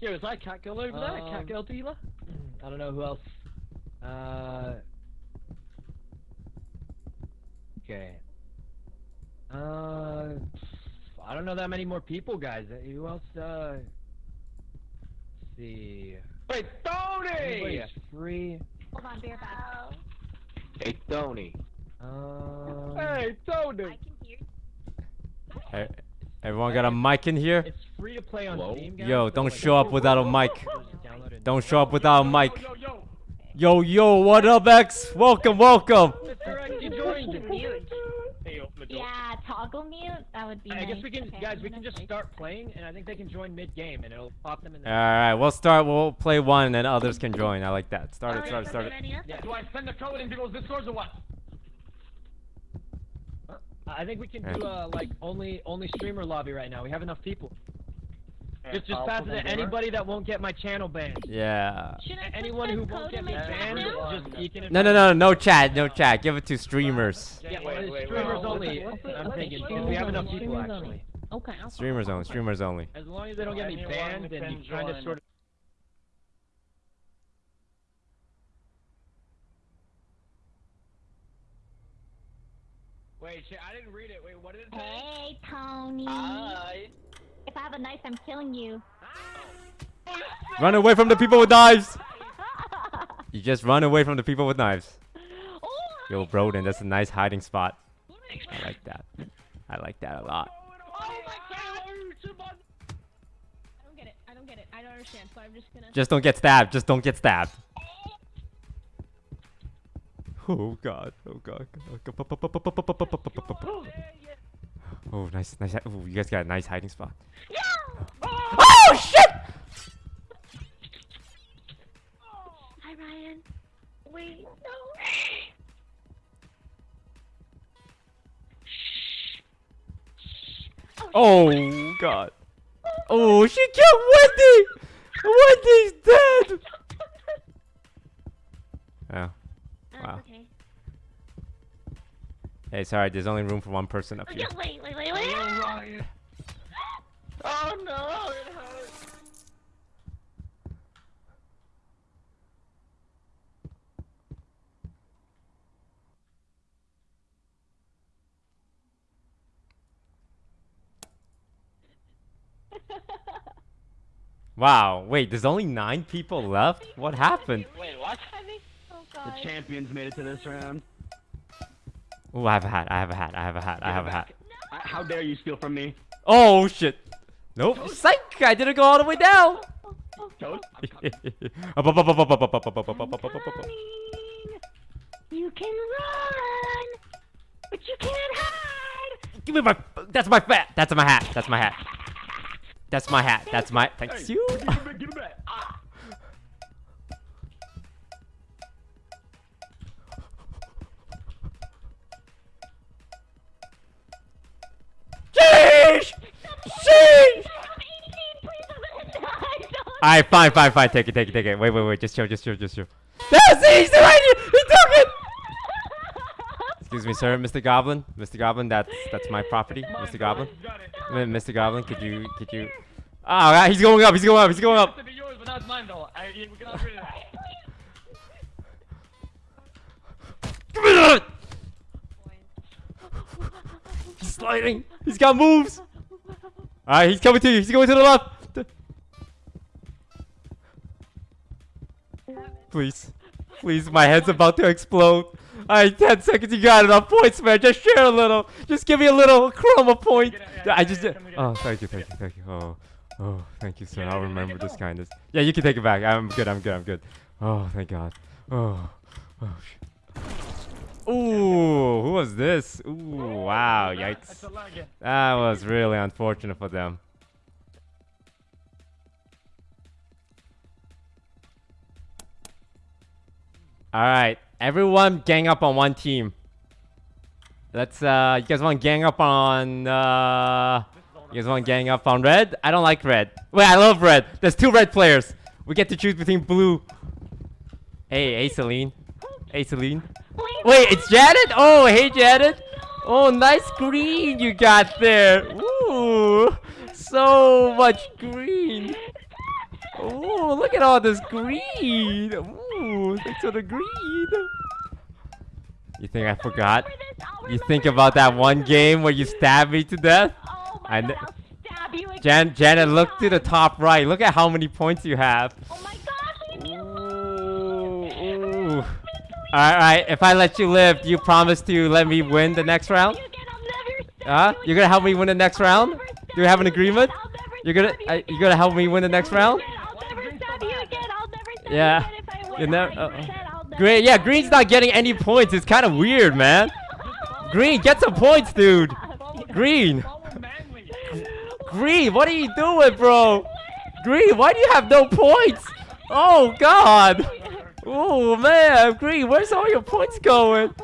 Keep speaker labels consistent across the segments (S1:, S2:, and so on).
S1: Here, is that cat girl over there? Cat
S2: Um,
S1: girl dealer? I don't know who else. Uh. Okay. Uh. I don't know that many more people, guys. Uh, Who else? Uh. Let's see.
S2: Wait, Tony!
S1: Anybody's free.
S3: Hold on, bear back.
S2: Hey, Tony.
S1: Um.
S2: Hey, Tony!
S3: I can hear.
S4: Hey, everyone got a mic in here?
S1: It's free to play on
S2: Hello?
S1: Steam, guys.
S4: Yo, don't
S1: like,
S4: show up without a mic.
S1: just download it.
S4: Don't show up without a mic.
S2: Yo, yo,
S4: what up, X? Welcome, welcome.
S1: Mr. X, you joined.
S3: Mute.
S2: Hey, open the door.
S3: Yeah, toggle mute. That would be
S1: I
S3: nice.
S1: guess we can,
S3: Okay,
S1: guys. We can just start playing, and I think they can join mid-game, and it'll pop them in the.
S4: Alright, we'll start. We'll play one, and then others can join. I like that. Start it, start it, start it.
S1: Yeah.
S2: Do I send the code in people's discords or what?
S1: I think we can do
S4: Yeah.
S1: uh like only only streamer lobby right now. We have enough people. Just just
S2: I'll
S1: pass it to anybody that won't get my channel banned.
S4: Yeah.
S3: Should I
S1: A- Anyone who won't get
S3: my
S1: me banned, just you can.
S4: No, no, no, no chat, no chat. Give it to streamers.
S1: Yeah,
S2: Wait, wait, wait,
S1: streamers
S2: wait,
S1: only.
S3: wait.
S1: I'm
S3: Okay,
S1: thinking because we have
S3: only,
S1: enough people
S3: streamers only.
S1: actually.
S3: Okay.
S4: Streamers only, streamers only.
S1: As long as they don't get me banned,
S2: can
S1: and you kind of sort of. Wait, shit, I didn't read it. Wait, what did it say?
S3: Hey, Tony.
S2: Hi.
S3: If I have a knife, I'm killing you.
S4: Run away from the people with knives. You just run away from the people with knives.
S3: oh,
S4: Yo, Broden, that's a nice hiding spot. I like that. I like that a lot.
S3: Oh my god! I don't get it. I don't get it. I don't understand. So I'm just gonna.
S4: Just don't get stabbed. Just don't get stabbed. Oh god. Oh god. Oh, nice, nice. Oh, you guys got a nice hiding spot. Oh shit!
S3: Hi, Ryan. Wait, no.
S4: Oh god. Oh, she killed Wendy. Wendy's dead. Oh. Wow.
S3: Okay.
S4: Hey, sorry. There's only room for one person up
S3: Oh,
S4: here.
S3: yeah, wait, wait, wait, wait.
S2: Ryan. Oh no, it hurts.
S4: Wow. Wait, there's only nine people left. What happened?
S2: Wait, what?
S3: I. Oh
S2: The champions made it to this round.
S4: Oh, I have a hat. I have a hat. I have a hat. I have a hat.
S2: Uh, How dare you steal from me?
S4: Oh shit. Nope. Psych! I didn't go all the way down.
S2: Toad?
S4: Up, up, up, up, up, up, up, up, up, up, up, up, up, up, up.
S3: You can run, but you can't hide.
S4: Give me my. That's my fat. That's my hat. That's my hat. That's my hat. That's my. Thanks you.
S2: Give it back, give it back. Ah.
S4: Sheesh! Sheesh!
S3: I'm 18, please don't die. Don't.
S4: Alright, fine, fine, fine. Take it, take it, take it. Wait, wait, wait. Just chill, just chill, just chill. That's he's right here. He took it. Excuse me, sir, Mr. Goblin. Mr. Goblin, that's that's my property. Mr. Goblin.
S2: Got it.
S4: M- Mr. Goblin, could you could you? Oh, right, he's going up. He's going up. He's going up.
S2: to be yours, but now it's mine though. I, we can upgrade it.
S4: Give me that. He's sliding. He's got moves. All right, he's coming to you. He's going to the left. Please, please, my head's about to explode. All right, 10 seconds. You got enough points, man. Just share a little. Just give me a little chroma point. I just
S2: yeah,
S4: did.
S2: come get it.
S4: Oh, thank you, thank you, thank you. Oh, oh, thank you, sir. I'll remember this kindness. Yeah, you can take it back. I'm good. I'm good. I'm good. Oh, thank God. Oh, oh shit. Ooh, who was this? Ooh, wow, yikes. That was really unfortunate for them. Alright, everyone gang up on one team. Let's, uh, you guys want to gang up on, uh, you guys want to gang up on red? I don't like red. Wait, I love red. There's two red players. We get to choose between blue. Hey, hey, Celine. Hey, Celine. Wait, it's Janet? Oh, hey, Janet. Oh, nice green you got there. Ooh, so much green. Oh, look at all this green. Ooh, thanks for the green. You think I forgot?
S3: Remember this? I'll
S4: You think about that one game where you stabbed me to death?
S3: Oh
S4: I
S3: god, I'll stab you again.
S4: Jan Janet, look to the top right. Look at how many points you have.
S3: Oh my god, leave me
S4: Ooh,
S3: alone.
S4: ooh. Alright, alright. If I let you live, do you promise to let me win the next round? Huh?
S3: you
S4: You're gonna help me win the next round? Do we have an agreement? You're gonna uh, you're gonna help me win the next round? Yeah.
S3: you
S4: never- uh, Green, yeah, Green's not getting any points. It's kind of weird, man. Green, get some points, dude. Green, Green, what are you doing, bro? Green, why do you have no points? Oh God. Oh man, Green, where's all your points going?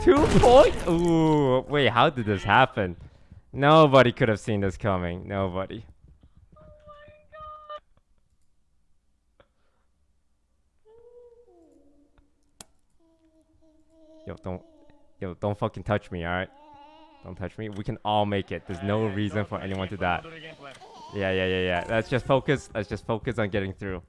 S4: Two points? Ooh, wait, how did this happen? Nobody could have seen this coming. Nobody. Yo, don't, yo, don't fucking touch me, alright? Don't touch me. We can all make it. There's no reason for anyone to die.
S2: We'll do the gameplay.
S4: Yeah, yeah, yeah, yeah. Let's just focus. Let's just focus on getting through.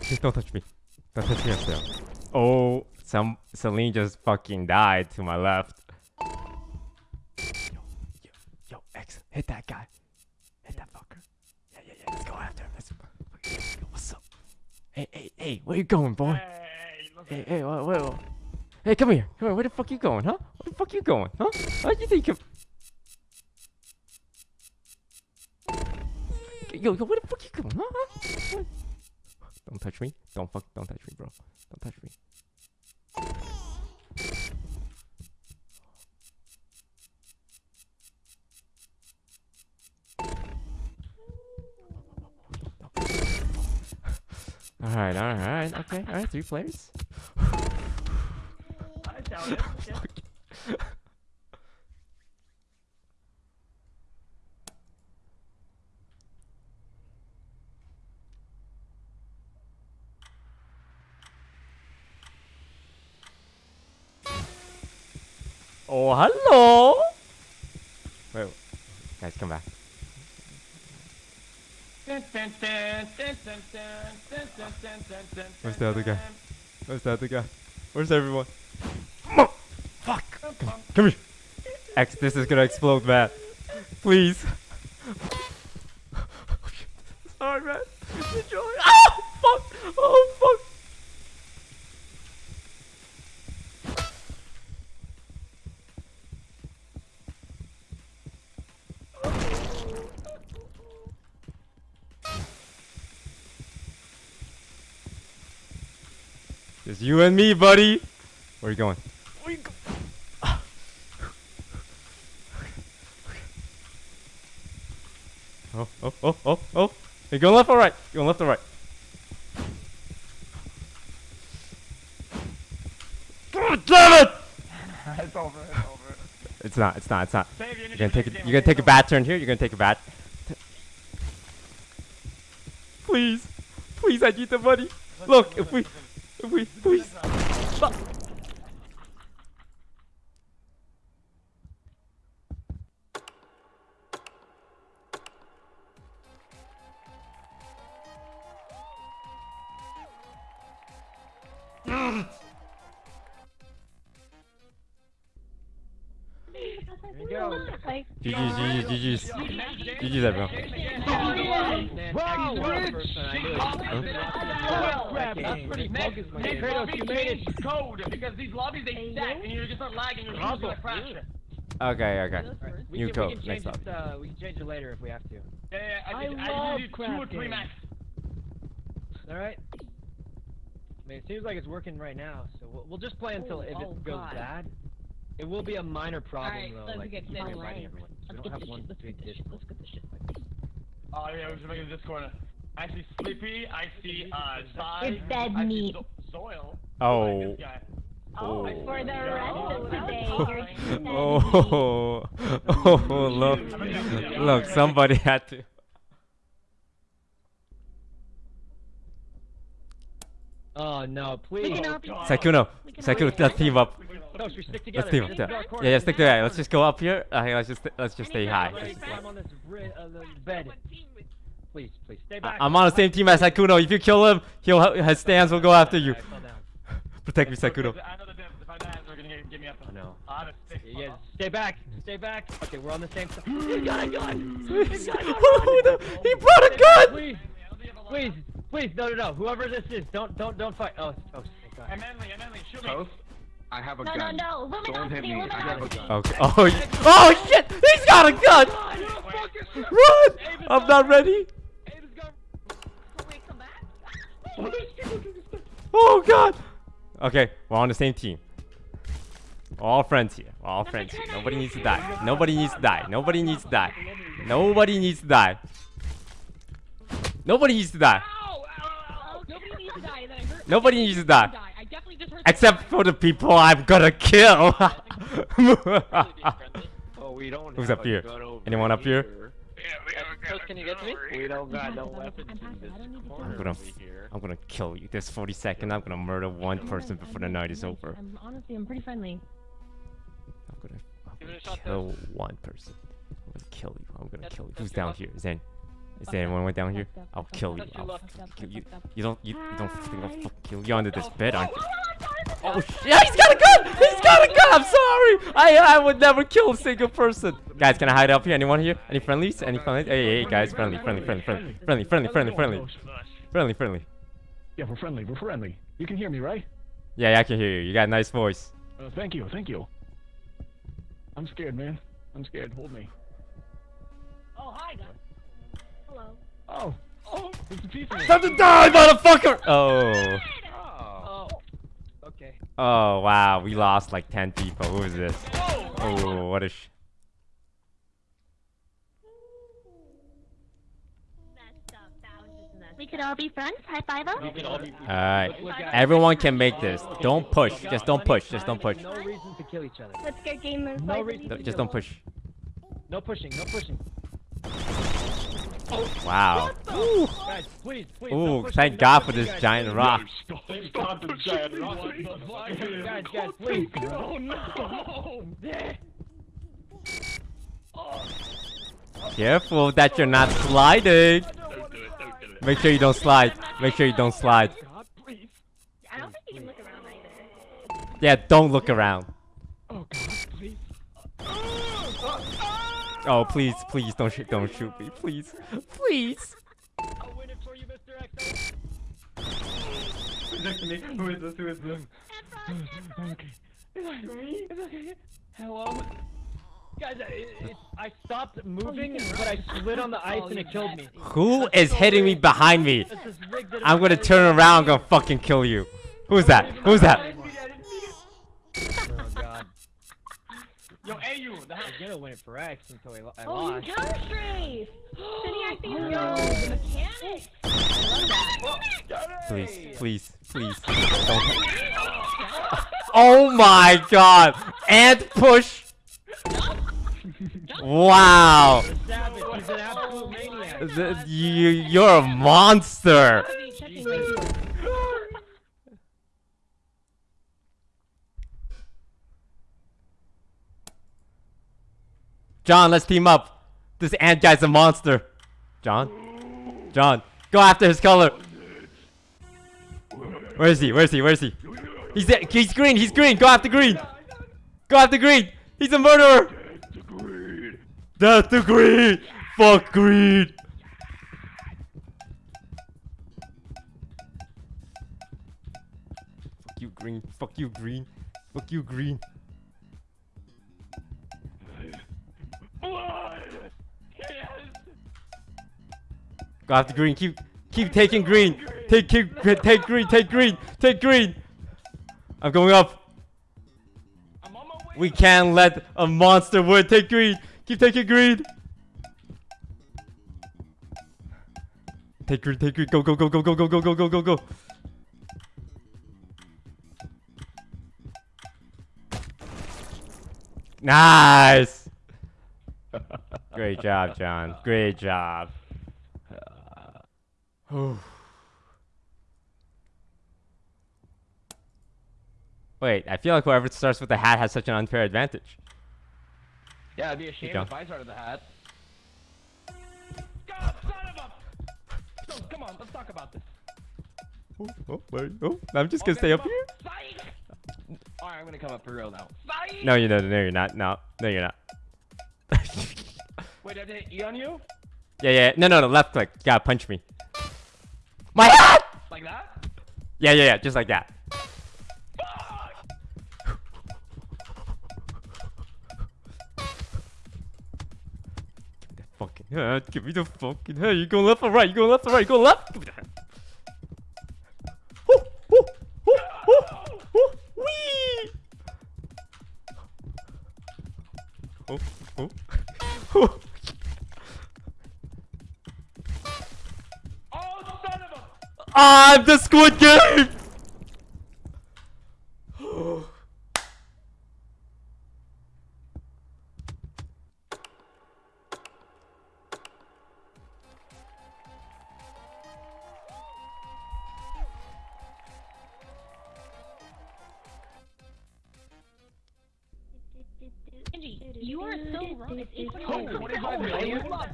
S4: Touch! Don't touch me! Don't touch me upstairs. Oh, some Celine just fucking died to my left. Yo, yo, yo, X, hit that guy. Hit that fucker. Yeah, yeah, yeah. Let's go after him. Let's. What's up? Hey, hey, hey, where you going, boy?
S2: Hey,
S4: Hey, hey, wait, wait. Hey, come here. Come here. Where the fuck you going, huh? Where the fuck you going, huh? How you think you... Yo, yo, where the fuck you going, huh? Don't touch me. Don't fuck, don't touch me, bro. Don't touch me. Alright, alright, alright. Okay, alright. Three players.
S2: I doubt it.
S4: Oh, hello! Wait, guys, come back. Where's the other guy? Where's the other guy? Where's everyone? Oh, fuck! Come, come here! X, this is gonna explode, man. Please. You and me, buddy. Where are you going? Where you go? Oh, oh, oh, oh, oh. You going left or right? You going left or right? God damn it!
S2: It's over. It's over.
S4: It's not, it's not, it's not.
S2: Save your
S4: You're gonna take
S2: game,
S4: You're gonna take a bad turn here. You're gonna take a bad. Please, please, I need the money. Look, if we,
S2: oui, oui. Bah. Ah.
S4: Okay, okay.
S1: We
S4: New
S1: can,
S4: code,
S1: we can
S4: next
S1: change it. Uh, we can change it later if we have to.
S2: Yeah, yeah. I,
S3: I
S2: just, I
S3: love
S2: just two or three max.
S1: All right. I mean, it seems like it's working right now, so we'll, we'll just play until
S3: Oh,
S1: if
S3: oh,
S1: it goes
S3: God.
S1: bad. It will be a minor problem
S3: Alright,
S1: though,
S3: let's
S1: like
S3: get
S1: keeping
S3: this.
S1: inviting everyone. We
S3: let's
S1: don't
S3: get
S1: have
S3: this
S1: one
S3: shit. Let's
S1: big
S3: get this shit. Let's get this shit.
S2: Oh yeah, we're just making this corner. I see Sleepy. I see uh Sai.
S3: It's dead
S2: I see
S3: meat.
S2: Zo- Zoil.
S4: Oh.
S3: Oh,
S4: oh,
S3: for the rest of today.
S2: oh,
S4: oh, oh, look, look, somebody had to.
S1: Oh no, please.
S4: Sakuno,
S3: Sakuno,
S4: let's team up.
S1: No,
S4: let's
S1: team up.
S4: Yeah,
S1: yeah,
S4: stick together. Let's just go up here. Okay, let's just let's just stay high.
S1: Please, please stay back.
S4: I'm on the same team as Sakuno. If you kill him, he'll his stands will go after you. Protect me, Sakuno.
S2: Honest.
S1: Yeah, stay back, stay back. Okay, we're on the same side. He's got a gun. He's got a gun.
S4: Oh, no, he brought a gun.
S1: Please, please, please, no, no, no. Whoever this is, don't, don't, don't fight. Oh, it's toast. Thank God.
S2: Hey, Manly, hey, Manly, shoot me.
S5: Toast, I have a
S3: No, no,
S5: gun.
S3: no.
S5: Don't hit
S3: Luminosity,
S5: me. I have a gun.
S4: Okay. Oh, y- oh shit! He's got a gun. Run! I'm not ready.
S1: Abe's got-
S3: Wait, come back.
S4: Oh god. Okay, we're on the same team. All friends here. All friends here. Nobody needs to die. Nobody needs to die. Nobody needs to die. Nobody needs to die. Nobody needs to die.
S3: Nobody needs to die.
S4: Nobody needs to die.
S3: I definitely just heard.
S4: Except for the people I'm gonna kill.
S1: Oh.
S4: Who's up here? Anyone up here?
S2: Toast, can you get to me?
S1: We don't got no
S3: I'm
S1: weapons
S3: passive,
S1: in this
S3: I don't need to
S1: corner
S4: I'm gonna,
S1: over
S4: f-
S1: here.
S4: I'm gonna kill you. There's 40 seconds. I'm gonna murder one person
S3: I'm
S4: before the night
S3: I'm
S4: is over.
S3: I'm honestly, I'm pretty friendly.
S4: I'm gonna, I'm
S2: Give it
S4: gonna
S2: a shot,
S4: kill one person. I'm gonna kill you. I'm gonna
S2: That's-
S4: kill you. Who's down
S2: luck.
S4: here? Is there, is there anyone down here? I'll kill you. I'll
S2: luck.
S4: fucking
S3: Fucked up,
S4: kill you. You don't, you, you don't think I'll
S3: Hi.
S4: fucking kill you under this bed, aren't you?
S3: Oh,
S4: Oh shit! Yeah, he's got a gun! He's got a gun! I'm sorry! I I would never kill a single person. Guys, can I hide up here? Anyone here? Any friendlies? Any friendlies? Hey, hey, guys, friendly, friendly, friendly, friendly, friendly, friendly, friendly, friendly, friendly, friendly.
S5: Yeah, we're friendly. We're friendly. You can hear me, right?
S4: Yeah, yeah, I can hear you. You got a nice voice.
S5: Uh, thank you. Thank you. I'm scared, man. I'm scared. Hold me.
S3: Oh, hi, guys. Hello.
S5: Oh. Oh. It's a piece of.
S4: Time to die, motherfucker! Oh.
S1: oh. Oh. Okay.
S4: Oh, wow. We lost like 10 people. Who is this? Oh, what a sh...
S3: We could all be friends. High five us.
S2: We could all be.
S4: Alright. Everyone can make this. Don't push. Just don't push. Just don't push.
S1: No reason to kill each other.
S3: Let's get gamers.
S1: No reason.
S4: Just don't push.
S1: No pushing. No pushing.
S4: Wow.
S1: Guys, please, please.
S4: Ooh,
S1: don't push
S4: thank
S1: me,
S4: God for this
S1: guys.
S4: giant rock.
S2: Stop the giant rock.
S1: Guys, guys, please.
S2: Oh no!
S4: Careful that you're not sliding.
S2: Don't do it, don't do it.
S4: Make sure you don't slide. Make sure you don't slide. Yeah, don't look around.
S5: Oh, please.
S4: Please, don't shoot, don't shoot me, please, please.
S1: I'll win it for you, Mr. X.
S2: To me? Who is this? Who is this?
S5: Okay. Okay.
S1: Hello. Guys, I, it, I stopped moving, oh, but I slid on the oh, ice and it killed me.
S4: Who is hitting me behind me?
S1: This is rigged in
S4: I'm gonna turn around, I'm gonna fucking kill you. Who's that? Who's that?
S1: Oh god.
S2: Yo, AU, the
S1: I was gonna win it for X until I, lo- I
S3: Oh, you
S1: lost.
S3: counter strafe. Cindy acting as yo, the mechanic. I love that.
S4: Please, please, please. Don't. Oh my god! And push! Wow!
S1: He's an absolute maniac.
S4: The- you, you're a monster!
S3: Checking my heels.
S4: John, let's team up. This ant guy's a monster. John? John, go after his color. Where is he? Where is he? Where is he? He's. He's green. He's green. Go after green. Go after green. He's a murderer. Death to green. Fuck green. Fuck you, green. Fuck you, green. Fuck you, green. Go after green. Keep keep taking green. Take keep take green. Take green. Take green. I'm going up. We can't let a monster win. Take green. Keep taking green. Take green. Take green. Go go go go go go go go go go go. Nice. Great job, John. Great job. Wait, I feel like whoever starts with the hat has such an unfair advantage.
S1: Yeah, it'd be a shame if I started the hat.
S2: God, son of a. No, come on, let's talk about this.
S4: Oh, oh, wait, oh, I'm just gonna oh, stay up
S2: come
S4: here.
S2: Psych!
S1: Alright, I'm gonna come up for real now.
S2: Psych!
S4: No, you know, no, you're not. No, no, you're not.
S2: Wait, did I hit E on you?
S4: yeah, yeah. No, no, no. Left click. You gotta punch me. My hat.
S2: Like that?
S4: Yeah, yeah, yeah. Just like that. Fucking hat. Give me the fucking hat. You going left or right? You going left or right? You going left? Give me the. Woo, woo, woo, woo, woo, wee. Oh, oh. oh.
S2: Oh, son of a.
S4: Ah, I'm the Squid Game!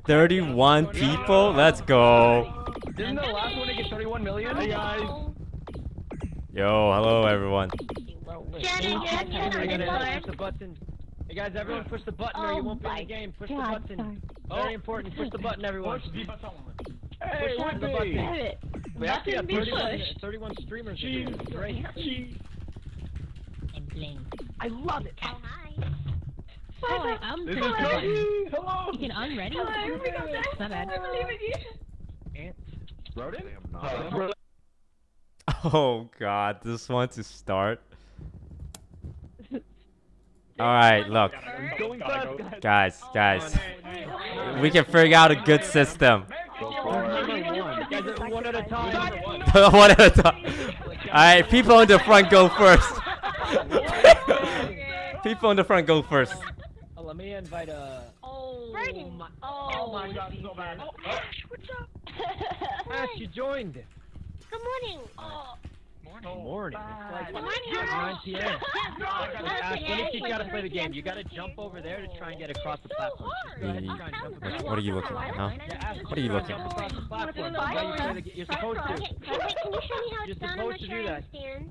S4: 31 people? Let's go.
S1: Didn't the last one get 31 million? Hey guys.
S4: Yo, hello everyone.
S3: Shannon,
S1: I
S3: Shannon,
S1: gotta
S3: Shannon,
S1: push the button. Hey guys, everyone push the button or you
S3: Oh
S1: won't be in the game. Push the button. Very important. Push the button, everyone.
S2: Push the button.
S5: Hey,
S1: Push the
S5: Whitby.
S1: button.
S3: Damn it.
S1: We actually have 31, 31 streamers. in here. It's Great.
S3: And bling.
S1: I love it.
S3: Oh, hi. Oh, I'm
S5: This is. Cody. Hello.
S3: You can unready. It's not bad.
S1: Ant.
S2: Rodent?
S5: Uh,
S4: Oh god, this one to start. Alright, look.
S1: Guys.
S4: Guys, guys. We can figure out a good system.
S1: One at a time.
S4: one at a time. Alright, people in the front go first. people in the front go first.
S1: Oh, let me invite uh
S3: Oh,
S6: Braden.
S3: my,
S2: Oh my god, so bad. Oh,
S6: What's up?
S1: Ash, you joined.
S6: Good morning. Oh,
S1: Morning. It's like
S6: Good morning.
S1: 9 p.m.
S2: God,
S1: Ash, let me teach you how to play the game. You gotta jump over there to try and get across the platform. Go ahead and try and jump across.
S4: What are you looking at, huh? What are you looking at?
S1: across the platform. You play the ga- You're supposed to.
S6: Okay, okay, can you show me how it's done? I'm not
S1: to
S6: sure
S1: do
S6: I
S1: that.
S6: understand.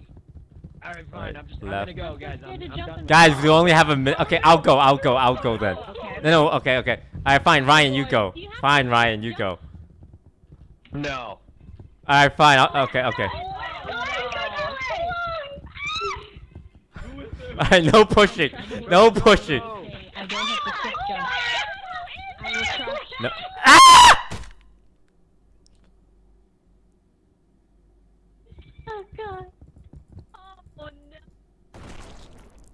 S1: Alright, fine. I'm just I'm gonna go, guys. I'm, I'm done.
S4: Guys, we only have a minute. Okay, I'll go, I'll go, I'll go then. No, no, okay, okay. Alright, fine, Ryan, you go. Fine, Ryan, you go.
S1: No.
S4: Alright, fine, I'll, okay, okay. Alright, no pushing. No pushing.
S3: Okay, I don't have to quick jump. I will try.
S4: No. Ah!
S6: Oh god.
S3: Oh, no.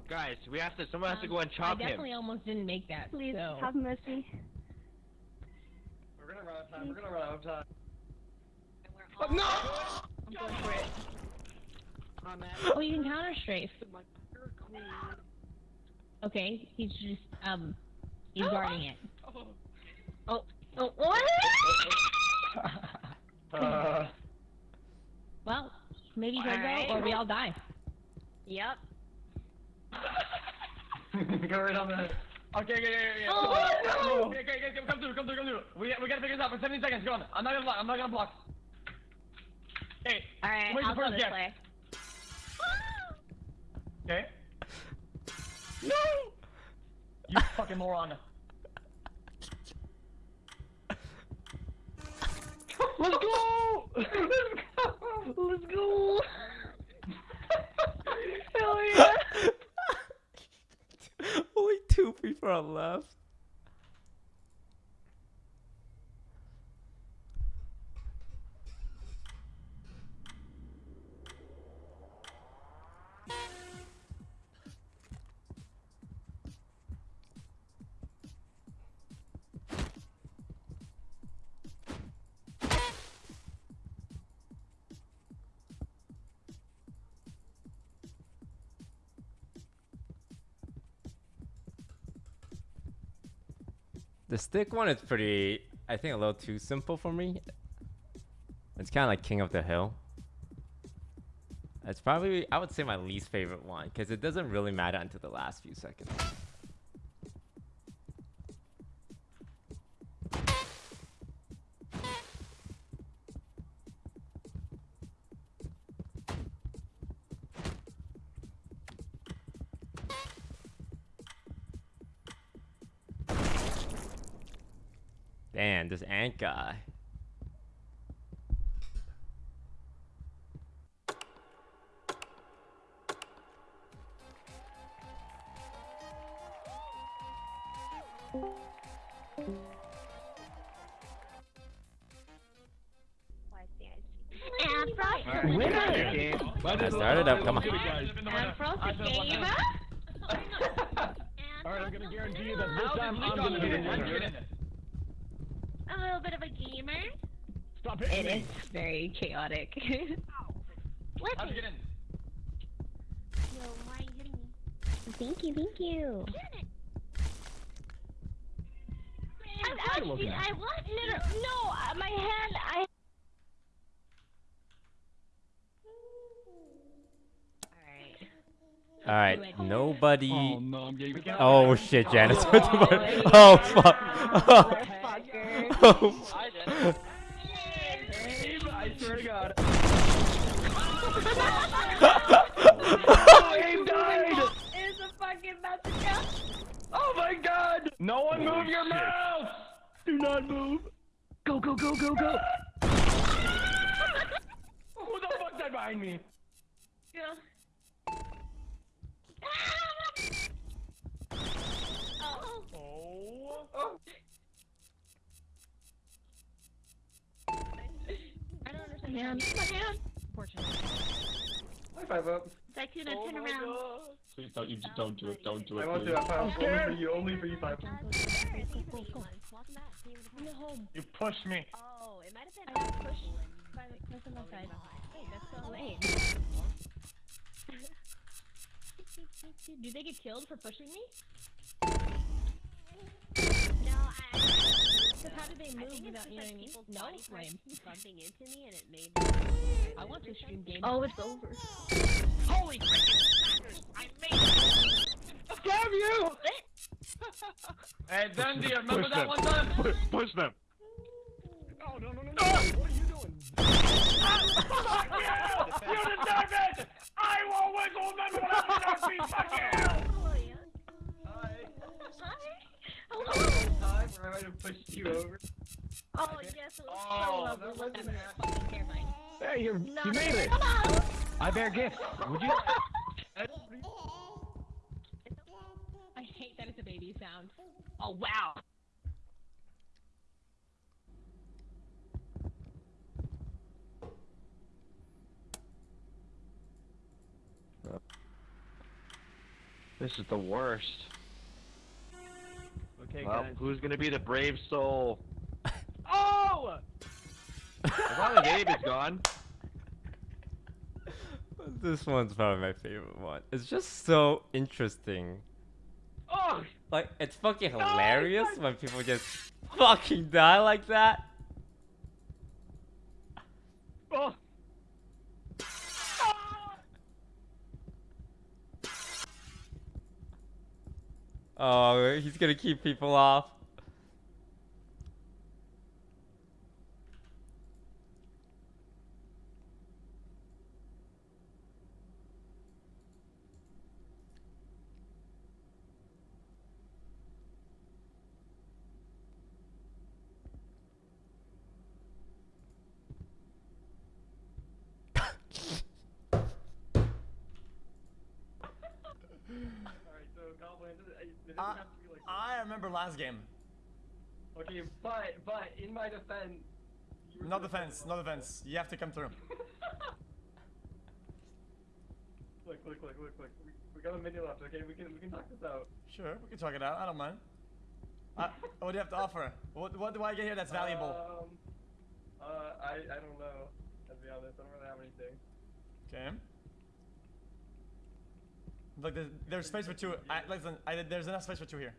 S1: Guys, we have to. Someone has to go and chop him.
S3: I definitely almost didn't make that.
S6: Please
S3: so.
S6: have mercy.
S2: We're gonna run out of time. We're gonna run out of time.
S3: I'm going for it. I'm at Oh, you can counter strafe. Okay, he's just um, he's guarding it. Oh, oh, what?
S2: Uh,
S3: Well, maybe he'll
S6: Alright.
S3: go or we all die.
S6: Yep.
S2: go right on the. Okay, okay, okay, okay.
S6: Oh, no.
S2: Okay, okay, okay, come through, come through, come through. We, we gotta figure this out for 70 seconds. Go on. I'm not gonna block. I'm not gonna block. Hey.
S6: Alright,
S2: where's
S6: I'll
S2: the
S6: go
S2: first
S6: this
S2: guess?
S6: way.
S2: Okay. No. You fucking moron.
S5: Let's go. Let's go. Let's go.
S6: Hell yeah.
S4: Only two people are left. The stick one is pretty, I think, a little too simple for me. It's kind of like King of the Hill. It's probably I would say my least favorite one because it doesn't really matter until the last few seconds.
S5: Gonna guarantee you that this
S2: How
S5: time
S2: did
S5: I'm gonna be the
S2: get in? How'd you get in
S5: winner.
S3: A little bit of a gamer.
S5: Stop hitting
S7: It
S5: me.
S7: is very chaotic.
S3: Let
S2: How'd you get in?
S3: Yo, why are you hitting me?
S7: thank you, thank you.
S3: Damn it.
S5: What are
S3: I,
S5: you
S3: I,
S5: looking
S3: see,
S5: at?
S3: I was no, no, uh, my hand. I.
S7: Alright.
S4: All right, nobody.
S5: Oh no,
S4: Oh shit, Janice. oh fuck. Oh,
S7: Fucker.
S4: oh,
S6: Abe, I swear to God.
S5: Oh, Abe died!
S3: It's a fucking massacre.
S6: Oh my God!
S5: No one move your mouse! Do not move! Go, go, go, go, go! Who the fuck died behind me?
S3: Yeah. Oh.
S5: Oh.
S3: I don't understand. Man, my hand.
S6: High five up.
S3: Dakuna,
S5: Oh
S3: turn around.
S5: Please don't, you just don't do it, don't do it.
S6: I won't do
S5: please.
S6: that. Five. Only for you. Only for you. Five.
S2: You pushed me.
S7: Oh, it might have been. I pushed by the person outside. Hey, that's so lame. Do they get killed for pushing me?
S3: No, I.
S7: Because how did they move without,
S3: just
S7: you know what I mean? No,
S3: body parts bumping into me and it made.
S7: I want to stream games.
S3: Oh, it's over.
S2: Holy freaking I made it!
S6: Damn you!
S2: Hey, Dundee, remember
S5: Push
S2: that
S5: them.
S2: one time?
S5: Push, push them! Oh, no, no, no, no! Ah! You?
S2: You! You deserve it! I will always remember when I was Fuck you!
S6: Hi.
S3: Hi.
S6: Hello. Where I might have pushed you over.
S3: Oh, yes, it was
S2: Oh,
S3: so lovely.
S6: that
S3: wasn't
S6: wasn't
S3: it? Fucking terrifying.
S5: Hey, you're,
S3: No,
S5: you made it!
S3: Hello.
S6: I bear gifts. Would you?
S7: I hate that it's a baby sound.
S3: Oh, wow.
S8: This is the worst.
S6: Okay,
S8: well,
S6: guys.
S8: who's gonna be the brave soul?
S6: Oh!
S8: As long as Abe is gone.
S4: this one's probably my favorite one. It's just so interesting.
S6: Oh!
S4: Like, it's fucking hilarious when people just fucking die like that.
S6: Oh!
S4: Oh, he's gonna keep people off.
S6: Alright, so Goblin, it doesn't
S9: Uh,
S6: have to be like.
S9: I remember last game.
S6: Okay, but but in my defense. you were
S9: No defense, no defense. You have to come through.
S6: Look, look, look, look, look. We, we got a minute left. Okay, we can we can talk this out.
S9: Sure, we can talk it out. I don't mind. Uh, what do you have to offer? What, what do I get here that's valuable?
S6: Um. Uh, I I don't know. To be honest, I don't really have anything.
S9: Okay. Look, there's, there's space for two. I, listen, I, there's enough space for two here.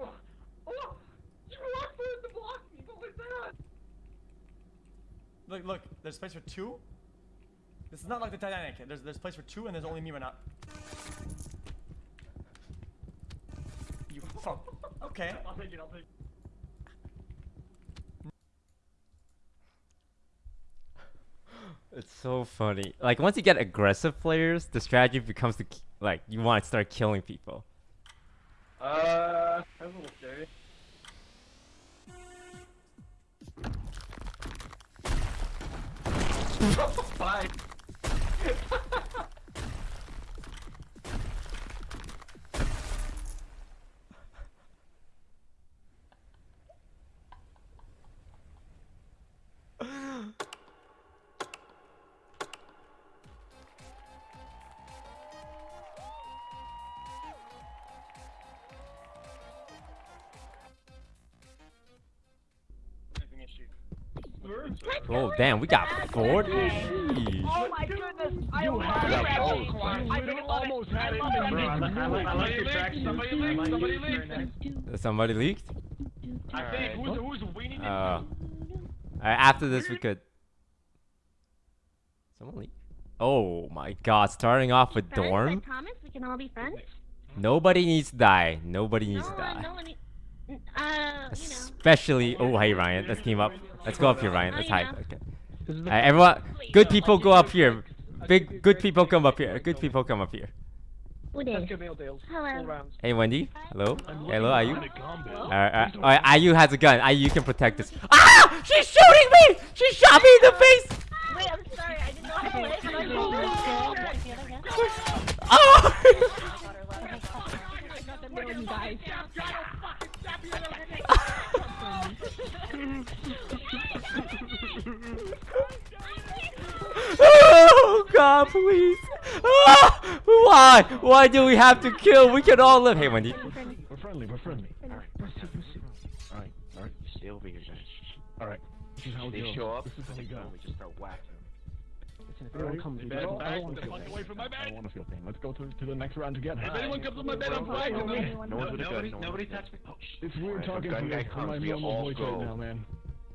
S6: Oh! Oh! You walked through it to block me. What was that?
S9: Look, look, there's space for two. This is not like the Titanic. There's there's place for two and there's only me right now. You fuck. Okay.
S2: I'll take it, I'll take it.
S4: It's so funny. Like once you get aggressive players, the strategy becomes to like you want to start killing people.
S2: Uh, that was a little scary.
S4: Oh. Damn, we got 40.
S3: Oh my goodness! I
S5: You
S3: love
S5: had
S3: that
S5: it. You
S3: I
S5: literally
S3: it.
S5: almost had it
S3: love
S5: in
S3: that
S5: the
S3: rabbit.
S5: middle.
S2: I like, I like your tracks. Somebody leaked. Somebody leaked.
S4: Somebody leaked.
S2: I think who's who's weaning
S4: Uh. Alright, after this we could. Someone leak. Oh my god, starting off with
S6: Friends, I
S4: dorm.
S6: promise we can all be friends.
S4: Nobody needs to die. Nobody needs
S6: no
S4: to die.
S6: no Uh, you know.
S4: Especially. Oh hey Ryan, let's team up. Let's go up here, Ryan.
S6: Oh,
S4: Let's hide. Okay.
S5: This is the
S4: Alright, everyone. Good people go up here. Big good people come up here. Good people come up here.
S6: Who did?
S3: Hello.
S4: Hey Wendy. Hello. Hello, are you?
S5: combo.
S4: Alright, alright. Alright, IU has a gun. IU you can protect this. Ah! She's shooting me! She shot me in the face!
S6: Wait, I'm sorry. I didn't know how to play. How do I roll this?
S4: Oh! oh God, please! Ah! Why? Why do we have to kill? We can all live. Hey, Wendy.
S5: We're friendly. We're friendly. Alright. Alright. Alright.
S8: Stay over here, guys.
S5: Alright. This is how
S8: they
S5: go.
S8: show up,
S5: This is how we go.
S8: we just start whacking them.
S5: If anyone comes, I don't, I don't want to feel
S2: Fuck
S5: pain.
S2: away from my
S5: I don't want to feel pain. Let's go to, to the next round together.
S2: If anyone comes on my bed, I'm fighting them.
S8: No one's with a gun.
S1: Nobody,
S8: no one's
S1: nobody
S8: with
S1: touch me. Oh.
S5: It's weird
S8: Alright,
S5: talking to you
S8: guy
S5: my
S8: comes, we
S5: normal
S8: all
S5: voice
S8: go.
S5: right now, man.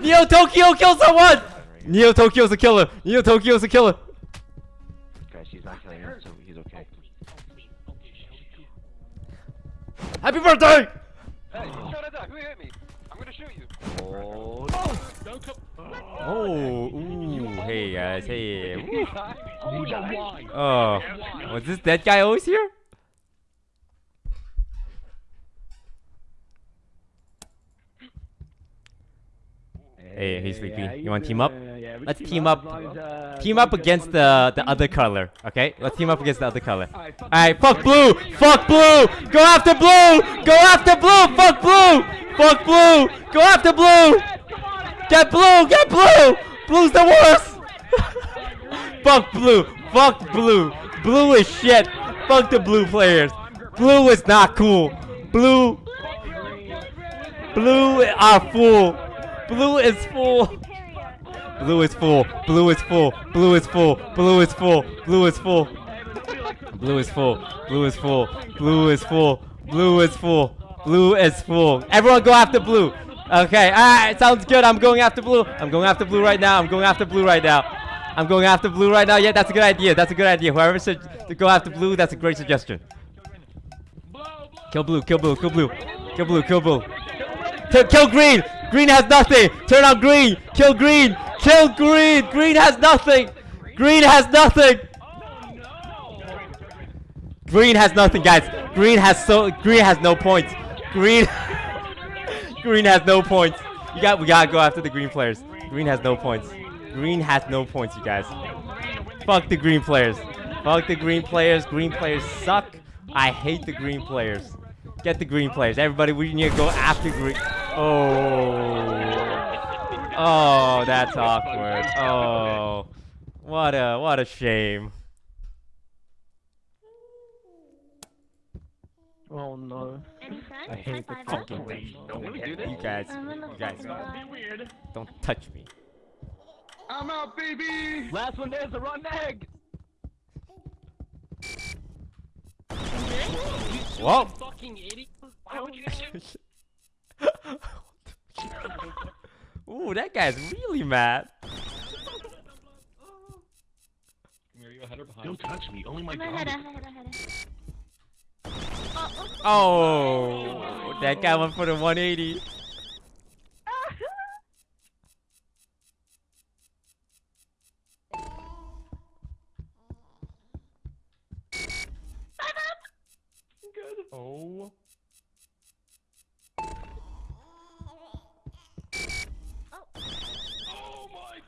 S4: Neo Tokyo killed someone! Neo Tokyo's a killer! Neo Tokyo's a killer!
S8: Guys, he's not killing us, so he's okay.
S4: Happy birthday!
S8: Hey, shot at that. Who hit me? I'm gonna shoot you. Oh,
S2: Don't come.
S4: Oh, ooh, hey guys, hey. woo.
S5: Oh.
S4: Oh, was oh, this dead guy always here? Hey, he's sleepy. You want to team up? Let's team up. Team up against the the other color. Okay, let's team up against the other color. All right, fuck blue. Fuck blue. Go after blue. Go after blue. Fuck blue. Fuck blue. Go after blue. Get blue. Get blue. Blue's the worst. Fuck blue. Fuck blue. Blue is shit. Fuck the blue players. Blue is not cool. Blue. Blue are full. Blue is full. Blue is full. Blue is full. Blue is full. Blue is full. Blue is full. Blue is full. Blue is full. Blue is full. Blue is full. Blue is full. Everyone go after blue. Okay. Alright. Sounds good. I'm going after blue. I'm going after blue right now. I'm going after blue right now. I'm going after blue right now. Yeah, that's a good idea. That's a good idea. Whoever said to go after blue, that's a great suggestion. Kill blue. Kill blue. Kill blue. Kill blue. Kill blue. Kill, kill green. Green has nothing. Turn on green. Kill green. Kill green. Green has nothing. Green has nothing. Green has nothing, guys. Green has so. Green has no points. Green. green has no points. You got. We gotta go after the green players. Green has no points. Green has no points, you guys. Fuck the green players. Fuck the green players. Green players suck. I hate the green players. Get the green players. Everybody, we need to go after green. Oh. Oh, that's awkward. Oh. What a what a shame.
S5: Oh no.
S3: Any friends?
S5: I hate the
S3: High five us?
S5: fucking
S8: Wait, don't let do this.
S4: You guys, you guys,
S3: fucking.
S2: Weird.
S4: don't touch me.
S5: I'm out, baby.
S1: Last one there's a run egg.
S4: Whoa.
S1: Fucking idiot.
S8: Why would you shoot?
S4: Ooh, that guy's really mad.
S1: Are you ahead or behind?
S5: Don't touch me. Only my
S3: I'm Oh,
S4: that guy went for the 180.
S1: Oh.
S2: Oh my.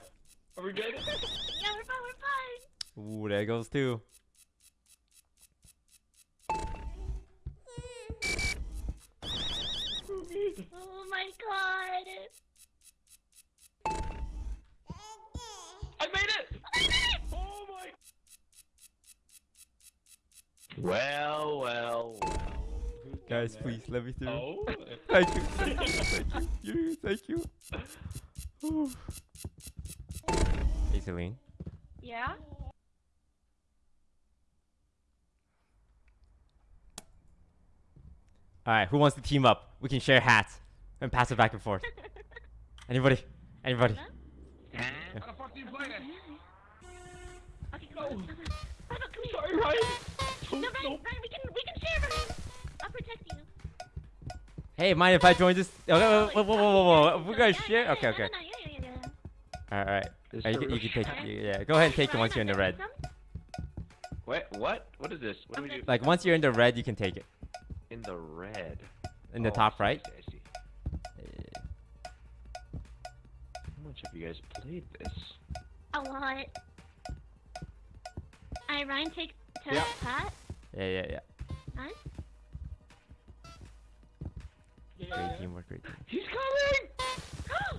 S2: Are we good?
S3: Yeah, we're fine, we're fine.
S4: Ooh, there goes two.
S3: Oh my god.
S2: I made it. I made it! Oh my.
S8: Well, well, well.
S4: Guys, please let me through.
S1: Oh.
S4: Thank you, thank you, thank you, thank you. Ooh. Hey, Celine.
S3: Yeah?
S4: Alright, who wants to team up? We can share hats and pass it back and forth. Anybody? Anybody?
S2: How the fuck do you play this?
S3: Okay, come on. Come on. Come here.
S2: Sorry, Ryan.
S3: No, Ryan, Ryan, we can, we can share, Ryan. I'll protect you.
S4: Hey, mind if I join this? Okay, whoa, whoa, whoa, whoa, whoa, whoa. We're gonna
S3: Yeah,
S4: share?
S3: yeah,
S4: Okay, okay.
S3: no, no, yeah, yeah, yeah.
S4: Alright, alright. Uh, you, can, you can take it. Yeah, go ahead and take it
S3: Ryan,
S4: once you're in the red.
S8: What? what? What is this? What do we do?
S4: Like, once you're in the red, you can take it.
S8: In the red.
S4: In the
S8: Oh,
S4: top
S8: I see,
S4: right.
S8: Much have you guys played this?
S3: A lot. Alright, Ryan, take to
S2: Yeah.
S3: Pat.
S4: Yeah, yeah, yeah.
S3: Nice.
S4: Great teamwork, great teamwork.
S2: He's coming.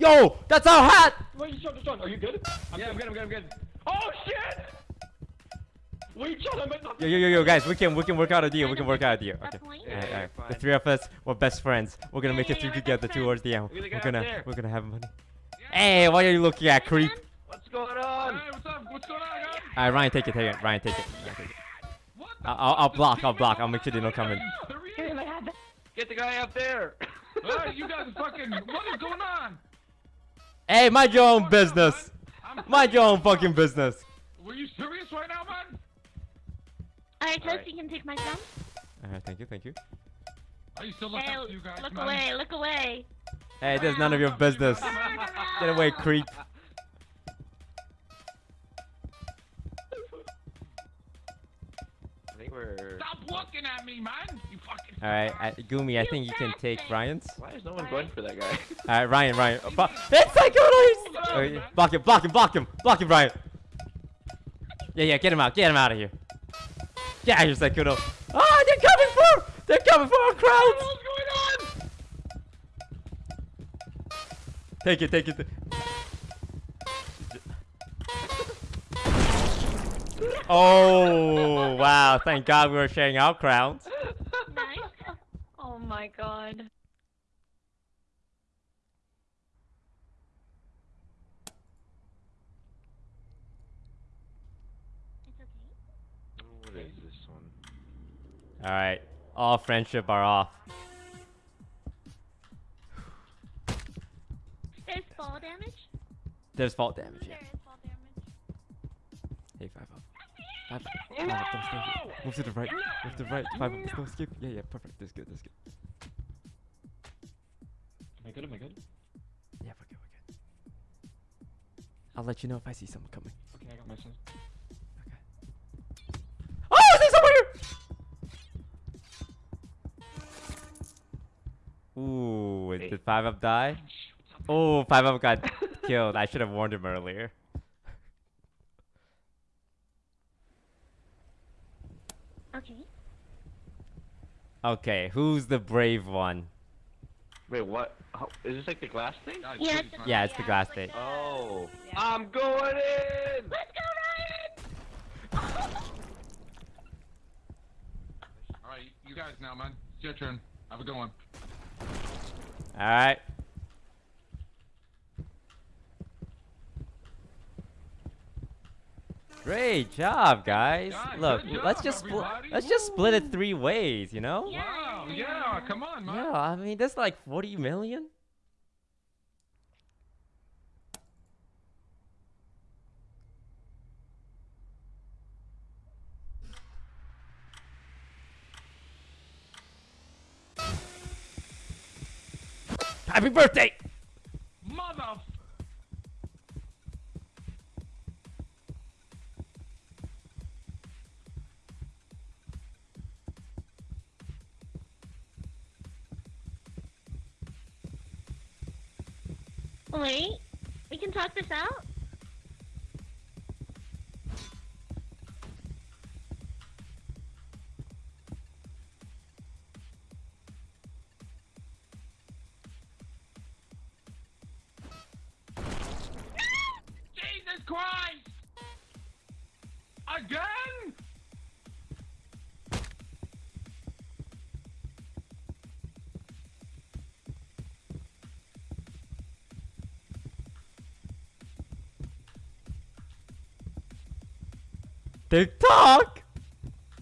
S4: Yo, that's our hat!
S2: Wait, Sean, Sean, are you good? yeah, I'm good. I'm good. I'm good. Oh shit! Wait, Sean, I'm in.
S4: Yo, yo, yo, yo, guys, we can we can work out a deal. We can work out a deal. Okay.
S8: Yeah,
S4: Alright,
S8: yeah,
S4: alright. The three of us, we're best friends. We're gonna
S3: Yeah,
S4: make it through
S3: yeah,
S4: together towards the end.
S8: Look at the
S4: We're gonna we're gonna have money. Hey, what are you looking at, creep?
S8: What's going on?
S2: Hey, what's up? What's going on, guys?
S4: Alright, Ryan, take it, take it. Ryan, take it. Ryan, take it.
S2: What? the
S4: I'll, I'll, I'll block. I'll block. I'll make sure they don't come in.
S2: There he is.
S8: Get the guy up there.
S2: Hey, you guys are fucking. What is going on?
S4: Hey, mind your own business. Mind your own fucking business.
S2: Were you serious right now, man?
S3: Alright, Toast,
S8: Alright.
S3: you can take my thumb.
S4: Uh-huh, Alright, thank you, thank you.
S2: I used to look
S3: Hey,
S2: up to you guys,
S3: look
S2: man.
S3: away, look away.
S4: Hey, there's none of your business. Get away, creep.
S8: I think we're.
S2: Stop looking at me, man. You fucking.
S4: Alright, I, Gumi, I think you can take. Ryan's.
S8: Why is no one going for that guy?
S4: Alright, Ryan, Ryan. Oh, bu- it's like oh, okay, block him, block him, block him, block him, Ryan. Yeah, yeah, get him out, get him out of here. Get out of here, Sakuno. Ah, they're coming for, they're coming for our crowds.
S2: What's going on?
S4: Take it, take it. Oh, wow. Thank God we were sharing our crowns.
S3: Nice.
S6: Oh my god.
S8: What is this one?
S4: All right. All friendship are off.
S3: There's
S4: fault damage, yeah.
S3: There is fall damage.
S4: Hey, five up. Five up. Five up. Don't skip. Move to the right. Move to the right. Five up. Don't skip. Yeah, yeah. Perfect. That's good. That's good.
S1: Am I good? Am I good?
S4: Yeah, we're good. We're good. I'll let you know if I see someone coming.
S1: Okay, I got my son. Okay.
S4: Oh, there's someone here! Ooh,
S8: Hey.
S4: did five up die? Oh, five up got killed. I should have warned him earlier.
S3: Okay.
S4: Okay, who's the brave one?
S8: Wait, what? How, is this like the glass thing?
S3: Yeah, it's the-
S4: Yeah, it's the glass
S3: like
S4: state.
S3: the-
S8: Oh.
S3: Yeah.
S8: I'm going in!
S3: Let's go, Ryan!
S10: Alright, you guys now, man. It's your turn. Have a good one.
S4: All Great job, guys. Look,
S10: good
S4: let's just. Let's just split it three ways. You know?
S3: Yeah.
S10: Wow, yeah, come on, man.
S4: Yeah, I mean, that's like 40 million. Happy birthday!
S3: Wait, we can talk this out?
S10: Jesus Christ! Again?
S4: Tick tock!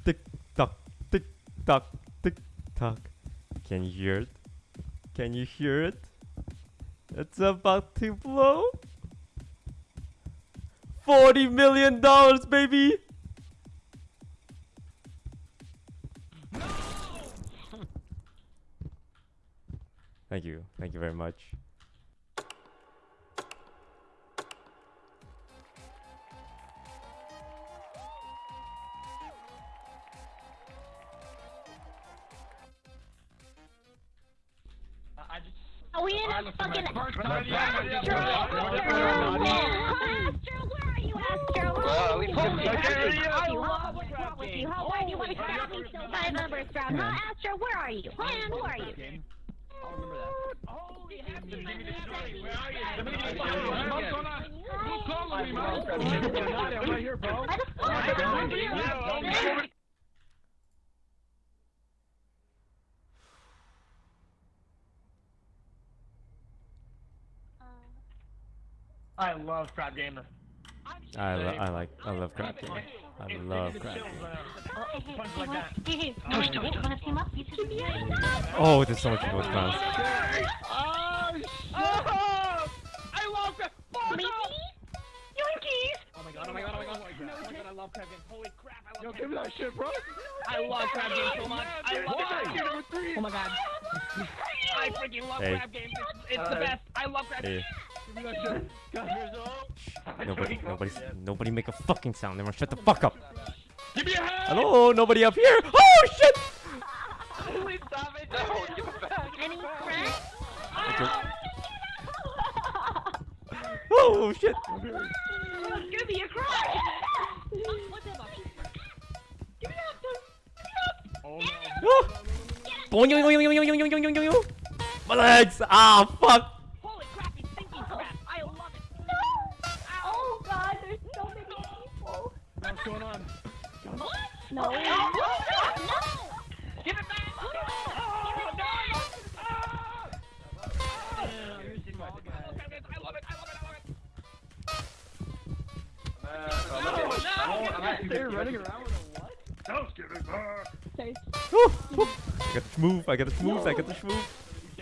S4: Tick tock, tick tock, tick tock. Can you hear it? Can you hear it? It's about to blow. Forty million dollars, baby! Thank you. Thank you very much. There's so much people with crowns.
S6: Oh, I love Crab. Fuck off!
S3: Yoinkies!
S6: Oh my god! Oh my god! Oh my god! Oh my god! Oh my god! I love Crab Game. Holy crap! I love
S5: Yo,
S6: Crab
S5: give me that shit, bro.
S6: I love Crab Game so much. I love Crab Game.
S5: Number three.
S6: Oh my god! I freaking love
S4: Hey.
S6: Crab Game. It's, it's the best. I love Crab Game.
S4: Hey,
S5: Give me that shit. God, here's
S4: nobody, nobody, nobody make a fucking sound. Everyone shut the fuck up.
S10: Give me a hand!
S4: Hello, nobody up here. Oh
S8: it! I'm
S5: They're running around with a what? Don't give it back.
S4: Woo, woo. I got the schmooze, I got the schmooze, I got the schmooze.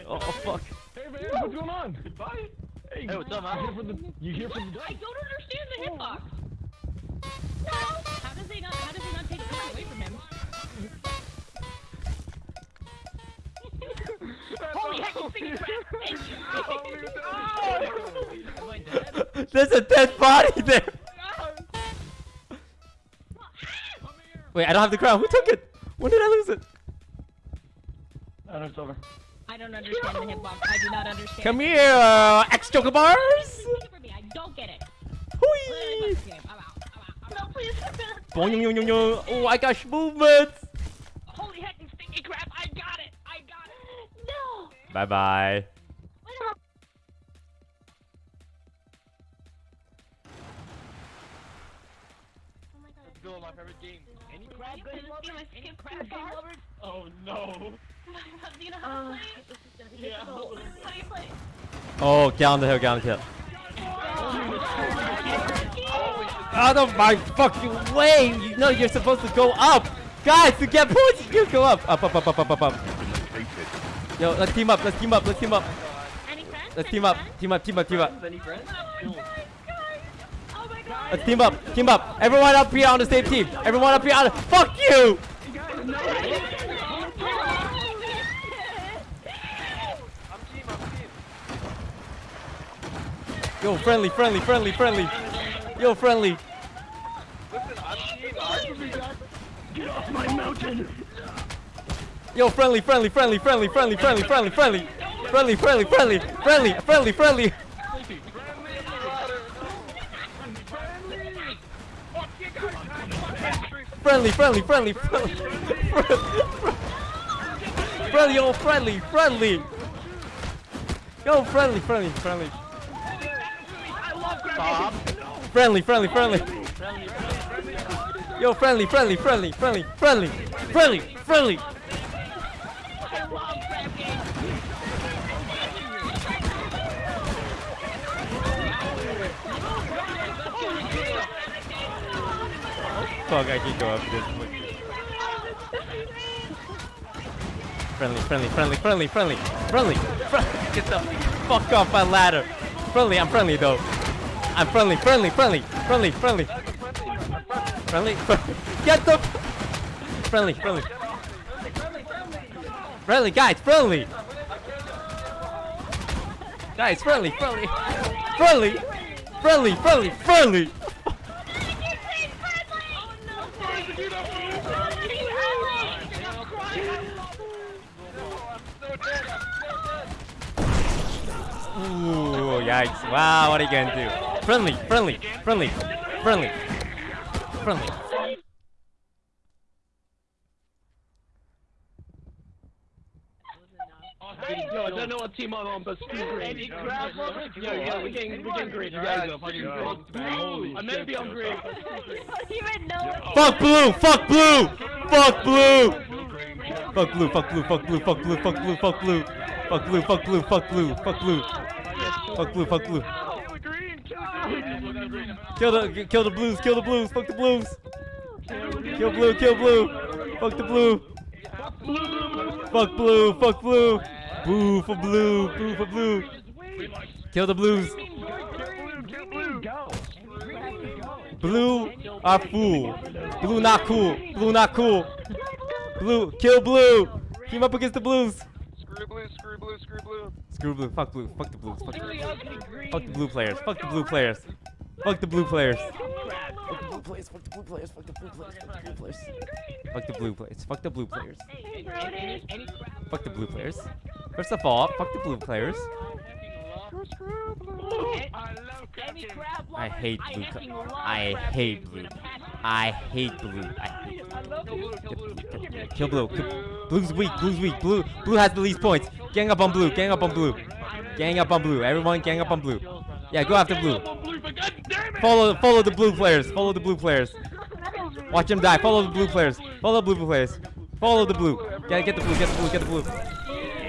S4: Oh, fuck.
S5: Hey man, what's going on? Bye. Hey,
S8: Hey, what's up, man?
S5: You here for the? You here for the?
S7: I don't understand the oh. hitbox. How does he not? How does he not take the gun away from him?
S6: Holy heck, he's thinking crap!
S4: Oh, oh, There's a dead body there! Wait, I don't have the crown. Who took it? When did I lose it?
S6: Oh, it's over.
S7: I don't understand the hitbox. I do not understand.
S4: Come here, uh, ex choker bars!
S7: Take it me. I don't get it.
S4: Hui!
S7: I'm out. I'm out. I'm out.
S3: No, please.
S4: Boing, yoing, yoing, yoing. Oh, I got movements!
S6: Holy heck, stinky crap! I got it! I got it!
S3: No.
S4: Bye bye.
S3: Any crab
S6: crab?
S2: Oh no.
S6: Do you know how to
S3: Uh,
S6: play?
S3: this is gonna be
S2: Yeah.
S3: difficult.
S6: How do you play?
S4: Oh, get on the hill, get on the hill. Out of my fucking way! You know you're supposed to go up! Guys, to get points, you go up! Up, up, up, up, up, up, up. Yo, let's team up, let's team up, let's team up.
S3: Any friends?
S4: Let's team up, team up, team up, team up.
S1: Any friends?
S6: Oh my god!
S4: Let's team up, team up. Everyone up here on the same team. Everyone up here on the. Fuck you! Yo, friendly, friendly, friendly, friendly. Yo, friendly.
S8: Listen, I'm team. I'm.
S5: Get off my mountain!
S4: Yo, friendly, friendly, friendly, friendly, friendly, friendly, friendly, friendly. Friendly, friendly, friendly, friendly, friendly, friendly. Friendly, friendly, friendly, friendly. Friendly, yo, friendly, friendly. Yo, friendly, friendly, friendly.
S1: Bob.
S4: Friendly, friendly, friendly. Yo, friendly, friendly, friendly, friendly, friendly, friendly, friendly. Fuck, I can go up this one. Friendly, friendly, friendly, friendly, friendly, friendly, friendly. Get the fuck off my ladder. Friendly, I'm friendly though. I'm friendly, friendly, friendly, friendly, friendly. Friendly, friendly. Get the friendly, friendly. Friendly, guys, friendly. Guys, friendly, friendly, friendly, friendly, friendly, friendly. Ooh, yikes. Wow, what are you gonna do? Friendly, friendly, friendly, friendly, friendly.
S1: Yo, I don't know what team I'm on, but screw green. Yo, yo, we can, we can green. You guys are fucking green.
S2: I to be on green.
S4: Fuck blue, fuck blue, fuck blue. Fuck blue, fuck blue, fuck blue, fuck blue, fuck blue, fuck blue. Fuck blue, fuck blue, fuck blue, fuck blue. Fuck blue, fuck blue. Kill the kill the blues, kill the blues, fuck the blues. Kill blue, kill blue. Fuck the blue. Fuck blue, fuck blue. Boo for blue, boo for blue. Kill the blues. Blue are fool. Blue not cool. Blue not cool. Blue, kill blue. Team up against the blues.
S8: Screw blue, screw blue, screw blue.
S4: Screw blue. Fuck blue. Fuck the blues. Fuck. Fuck the blue players. Fuck the blue players. Fuck the blue players. Fuck the blue players. Fuck the blue players. Fuck the blue players. Fuck the blue players. Fuck the blue players. Fuck the blue players. Fuck the blue players. First of all, fuck the blue players.
S6: Crab
S4: hate
S6: I
S4: blue.
S6: fucking
S4: co-
S6: love
S4: I hate blue.
S6: with a passion.
S4: I hate blue. I hate
S6: I love you.
S4: Kill blue. Blue's weak. Blue's weak. Blue. Blue has the least points. Gang up on blue. Gang up on blue. Gang up on blue. Everyone, gang up on blue. Yeah, go after blue. Follow, follow the blue players. Follow the blue players. Watch them die. Follow the blue players. Follow the blue players. Follow the blue. Get, get the blue. Get the blue. Get the blue.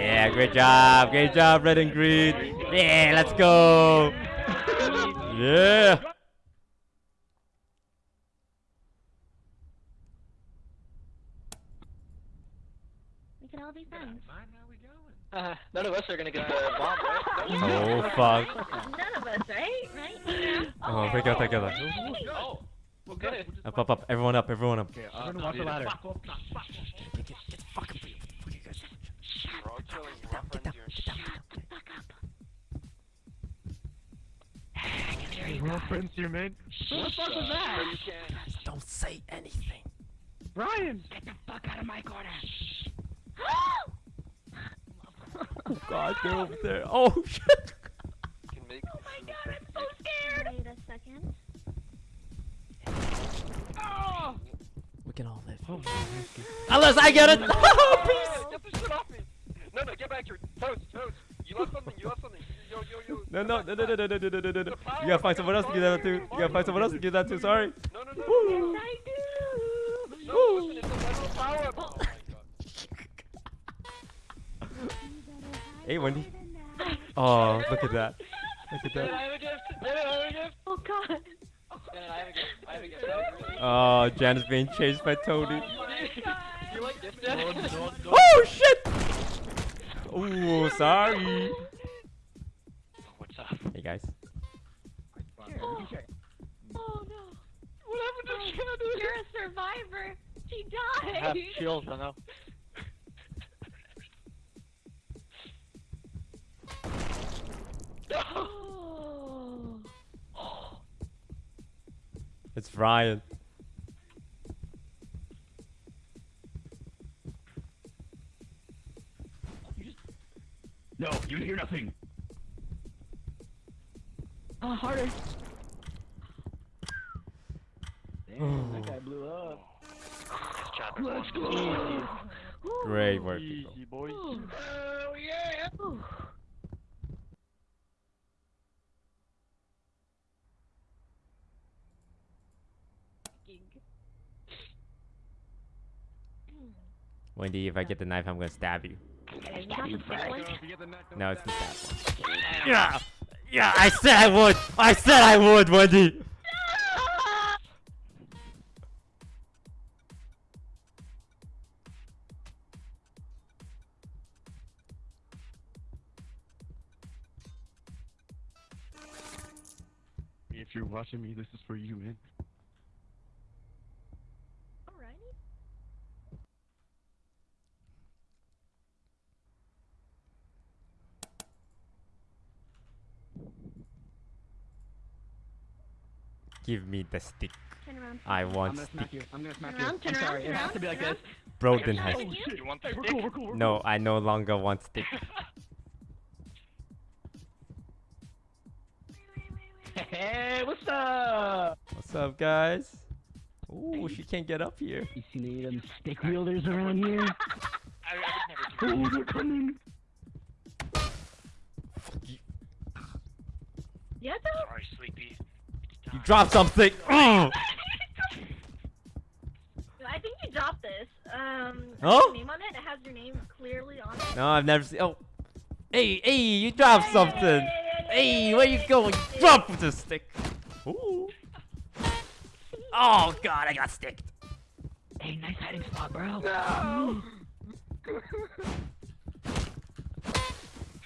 S4: Yeah, great job. Great job, red and green. Yeah, let's go. Yeah.
S3: We can all be friends.
S1: Uh, none of us are gonna get the bomb, right?
S4: Oh fuck.
S3: None of us, right? Right?
S4: Oh, take out, take out.
S1: Oh, well, good.
S4: Up, up, up. Everyone up. Everyone up.
S1: I'm gonna walk the ladder.
S8: We're all Get down, get down. the
S5: fuck up. You. Reference you?
S1: What the fuck was that?
S8: Just
S4: don't say anything.
S1: Ryan, Get the fuck out of my corner.
S4: oh god, they're over there. Oh shit!
S3: Oh my god, I'm so scared! Wait a second. Oh!
S4: We can all live. Oh, Unless oh, I get it! Oh, Peace!
S8: Get the shit off me! No, no, get back factory. Toast, toast. You left something. You left something. Yo, yo, yo.
S4: No, no, no, no, no, no, no, no, no, no, no, no. You gotta find someone else to do that too. You gotta find someone else to do that too. Sorry.
S8: No, no, no.
S4: Woo.
S3: Yes, I do.
S8: No, listen, it's a metal power up. Oh my god.
S4: Hey, Wendy. Oh, look at that. Look at
S8: Janet, I
S4: that.
S8: have a gift. Janet, I have a gift.
S3: Oh God.
S8: Janet, I have a gift. I have a gift. That was really-
S4: Oh, Jan is being chased by Tony.
S8: You like gift, Janet?
S4: Oh shit! Ooh, sorry.
S8: What's up?
S4: Hey guys.
S3: Oh no.
S8: What happened to Janet?
S3: You're a survivor. She died.
S8: I have
S3: died.
S8: chills, I know.
S3: Oh.
S4: It's Ryan.
S5: No, you hear nothing.
S3: Uh, harder.
S5: Damn, that guy blew up.
S8: Let's go.
S4: Great work. people.
S8: Easy, boys.
S3: Oh yeah.
S4: Wendy, if I get the knife, I'm gonna stab you.
S3: Okay, you the thick one.
S10: If you get the neck, don't
S4: No, it's the
S10: stab
S4: stab one. Yeah! Yeah, I said I would! I said I would, Wendy!
S10: If you're watching me, this is for you, man.
S4: Give me the stick.
S3: Turn around.
S4: I
S5: I'm
S4: want
S5: gonna smack
S4: stick.
S5: you. I'm gonna smack
S3: Turn around,
S5: you.
S3: turn
S5: I'm
S3: around,
S5: sorry.
S3: turn
S5: It has to be like this.
S4: Broden
S3: Turn
S4: has.
S3: around.
S8: Oh, you want the
S5: Hey, we're cool. We're cool. We're
S4: No, I no longer want stick.
S5: Hey, what's up?
S4: What's up, guys? Ooh, she can't get up here.
S5: You seen any of them stick wielders around here?
S8: I, I would never do
S5: oh, they're coming.
S3: Fuck
S8: you.
S3: Yeah, though.
S8: Sorry, Sleepy.
S4: You dropped something. Ugh.
S3: I think you dropped this. Um, it
S4: Huh?
S3: has your name on it. It has your name clearly on it.
S4: No, I've never seen. Oh, hey, hey, you dropped something. Hey, where you going? Drop with the stick. Ooh. Oh God, I got sticked.
S5: Hey, nice hiding spot, bro.
S2: No!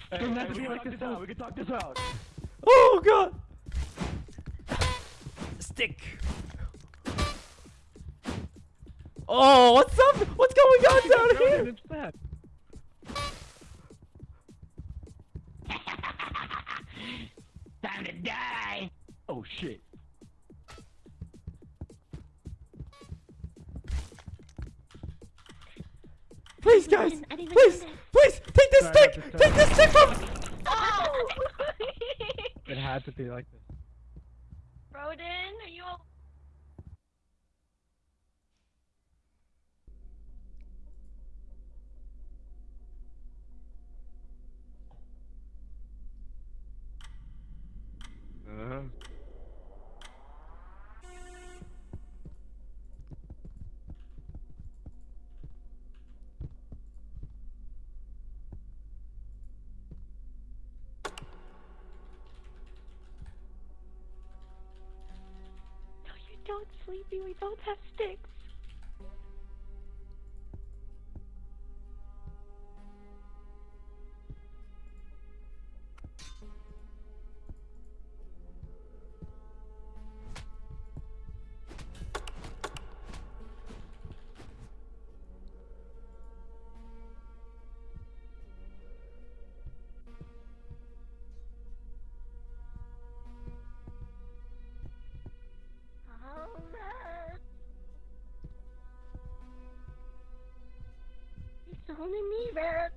S5: Doesn't have to be like this out. We can talk this out.
S4: Oh God. Stick. Oh, what's up? What's going on down here?
S5: It's bad. Time to die. Oh shit.
S4: Please, guys. Please, please, take this
S5: Sorry,
S4: stick. Take this stick from.
S3: Oh!
S5: It had to be like this.
S3: Roden, are you? al-
S10: Uh,
S3: Sleepy. We both have sticks. Only me, Barrett.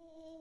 S2: Oh.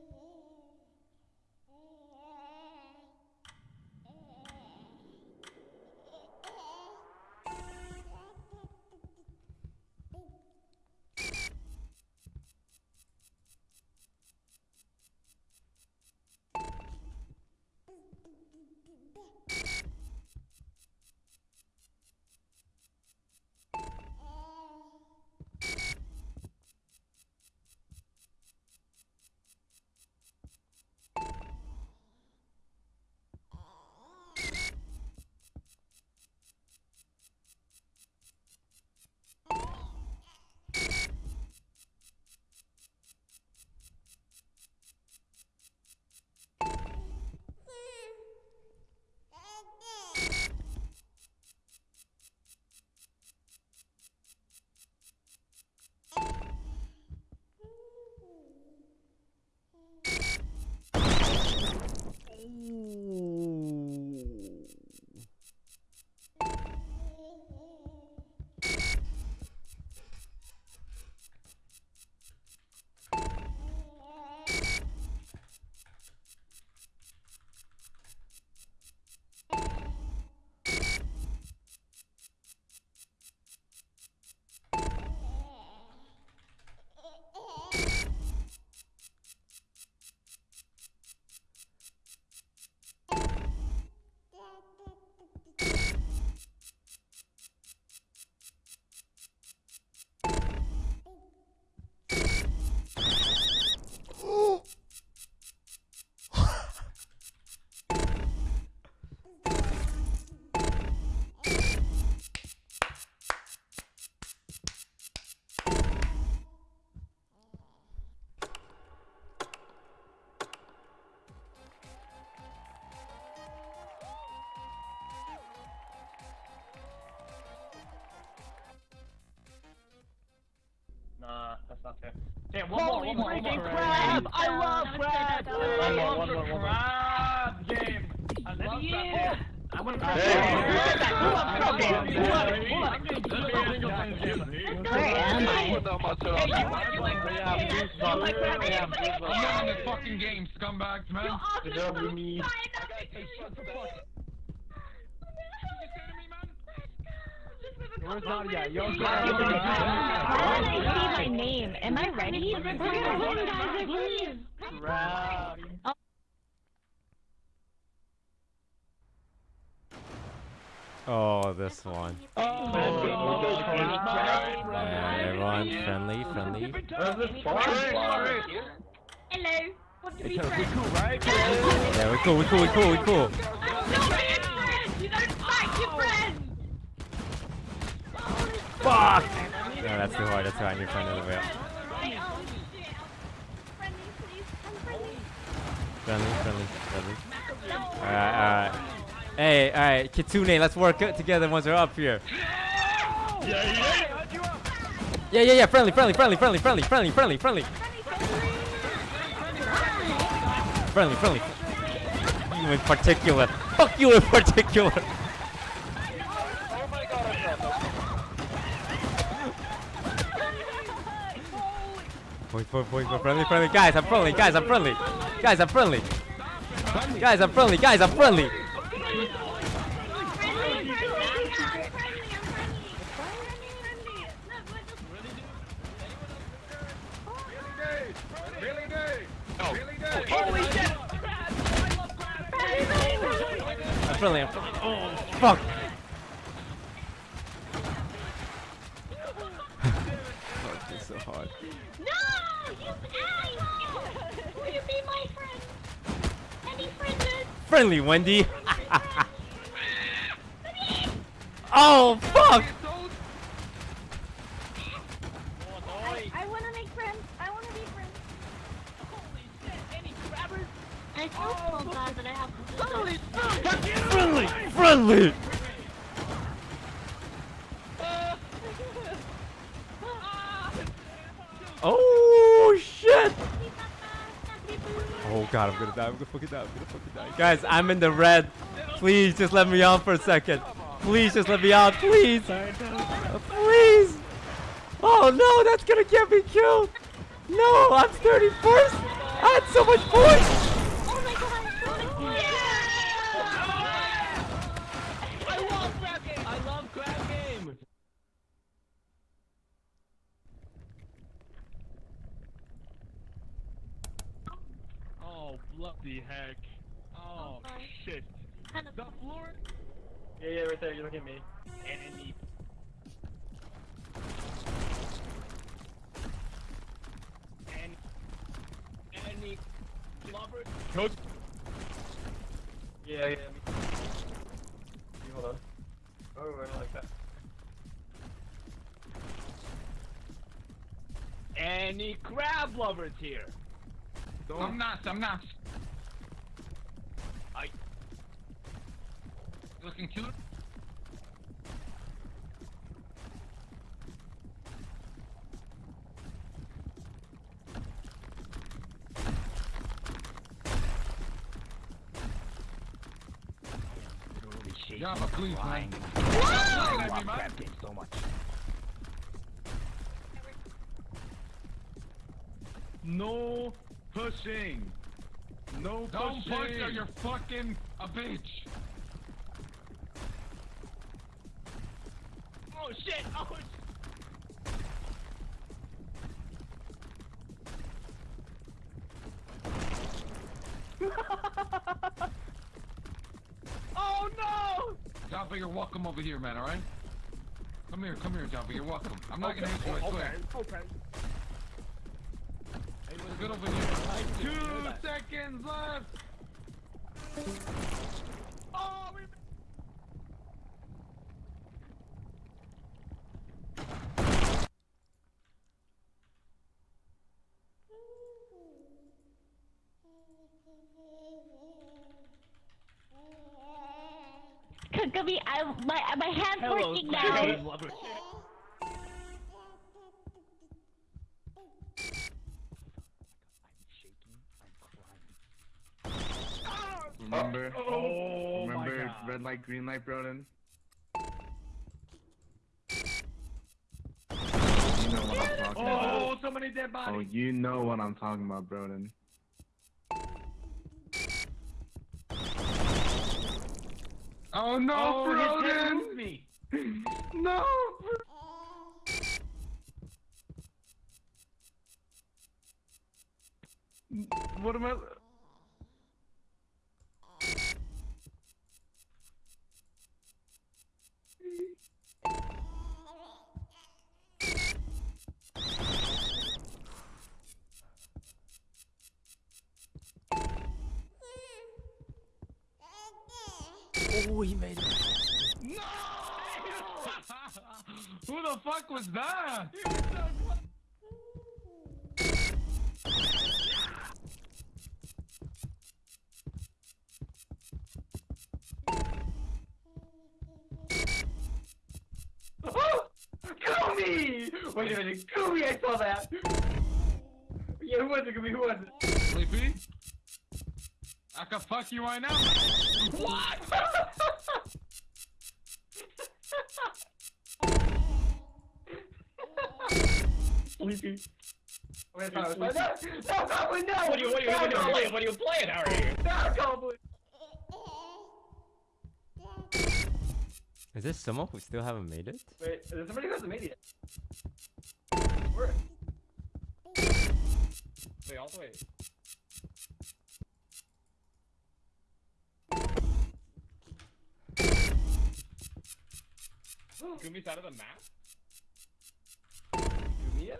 S2: Holy freaking more.
S3: Crab! I love crab!
S2: I love the crab game! I love crab game! I'm gonna press
S8: Hey,
S2: you like that?
S3: You like
S10: that? You're in this fucking game, scumbags, man.
S3: You're Good job, Rumi.
S1: Where's Nadia? Yo,
S3: Why did I see my name? Am I ready? We're gonna win, guys, I believe.
S4: Oh, this one. Alright, everyone, friendly, friendly.
S3: Hello. Want to be friends?
S1: cool, right?
S4: Yeah, we cool, we cool, we cool, we cool.
S3: I'm not being friends! You don't fight your friends!
S4: Fuck! No, that's too hard, that's too hard.
S3: Friendly, please. I'm friendly.
S4: Friendly, friendly, friendly. Alright, alright. Hey, alright, Kitsune, let's work together once we're up here. Yeah, yeah, yeah, friendly, friendly, friendly, friendly, friendly, friendly, friendly, friendly. Friendly, friendly. You in particular. Fuck you in particular. Point, point, point, friendly, friendly. Guys, I'm friendly. Guys, I'm friendly. Guys, I'm friendly. Guys, I'm friendly. Guys, I'm friendly.
S2: Holy shit!
S4: I'm friendly. I'm friendly. Oh. Fuck, this is so hard.
S3: No! You ass! Will you be my friend? Any friends?
S4: Friendly, Wendy. oh, fuck.
S3: I want to make friends. I want to be friends. Holy shit! Any grabbers? I feel so oh, bad that I have to. Holy
S4: Friendly, friendly. Oh, shit. Oh, God, I'm gonna die. I'm gonna fucking die. I'm gonna fucking die. Guys, I'm in the red. Please, just let me on for a second. Please, just let me out. Please. Please. Oh, no, that's gonna get me killed. No, I'm 31st. I had so much points.
S3: Oh my god!
S1: I love crab game. I love crab game.
S10: Oh, bloody heck. Oh, shit.
S3: Kind of
S10: The floor?
S2: Yeah, yeah, right there. You look at me. Enemy.
S1: Any lover?
S2: Coach. Yeah, yeah. Me. You hold on. Oh, I don't like that.
S1: Any crab lovers here?
S10: I'm not, I'm not.
S1: I-
S10: Looking cute? Yeah, but please, man. Looking at me, man.
S1: so much.
S10: No pushing. No Don't pushing. push or you're fucking a bitch.
S1: Oh shit! Oh shit! oh
S10: Jaffa, you're welcome over here, man, alright? Come here, come here, Jaffa, you're welcome. I'm not gonna hit you, I swear.
S1: okay.
S10: Good over here. Two seconds left! Green light, Broden? You know what I'm talking about.
S1: Oh, so many dead bodies.
S10: Oh, you know what I'm talking about, Broden. Oh no,
S1: Oh,
S10: Broden!
S1: me.
S10: No! What am I?
S4: Oh, he made it. No!
S10: Who the fuck was that?
S2: Oh! Goomy! Wait a minute, Goomy, I saw that! Yeah, who was it, Goomy, who was it?
S10: Sleepy? I can fuck you right now.
S2: What? Sleepy. Wait, no, no, no, no! What are you, what are you, what are you playing? What are you playing out here? No, Goblin!
S4: Is there someone who still haven't made it?
S2: Wait, there's somebody who hasn't made it yet. Where? Wait, all the way. Goomy's out of the map? Goomy?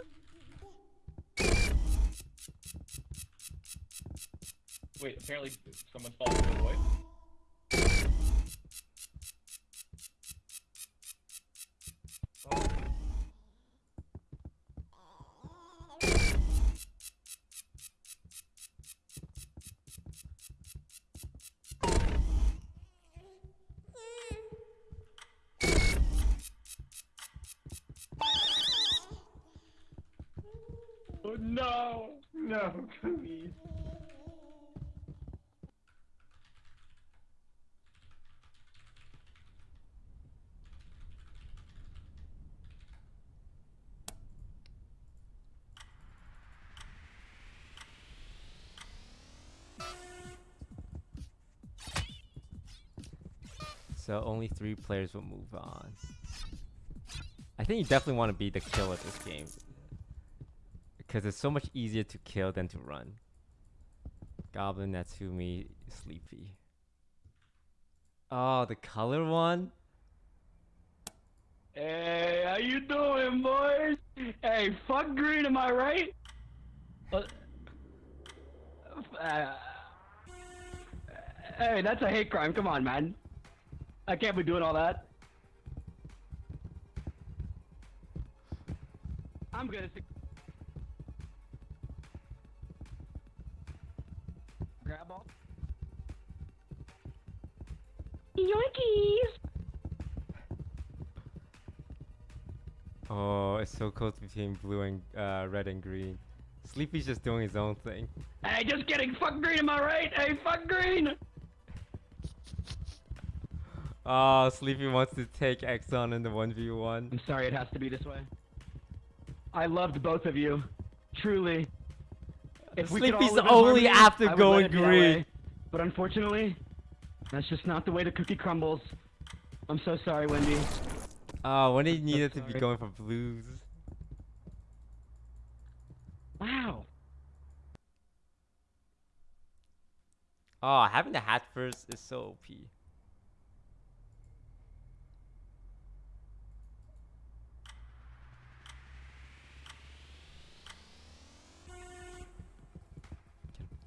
S2: Wait, apparently someone's falling in the void.
S4: So only three players will move on. I think you definitely want to be the killer this game. Because it's so much easier to kill than to run. Goblin, Natsumi, Sleepy. Oh, the color one?
S2: Hey, how you doing, boys? Hey, fuck green, am I right? Uh, uh, hey, that's a hate crime. Come on, man. I can't be doing all that. I'm gonna. Grab all.
S3: Yoinkies!
S4: Oh, it's so close between blue and uh, red and green. Sleepy's just doing his own thing.
S2: Hey, just kidding. Fuck green, am I right? Hey, fuck green.
S4: Oh, Sleepy wants to take Exxon in the 1v1.
S2: I'm sorry it has to be this way. I loved both of you. Truly. If we could all
S4: Sleepy's only
S2: harmony,
S4: after going
S2: let it be that
S4: green.
S2: But unfortunately, that's just not the way the cookie crumbles. I'm so sorry, Wendy.
S4: Oh, when he needed to be going for blues.
S2: Wow.
S4: Oh, having the hat first is so OP.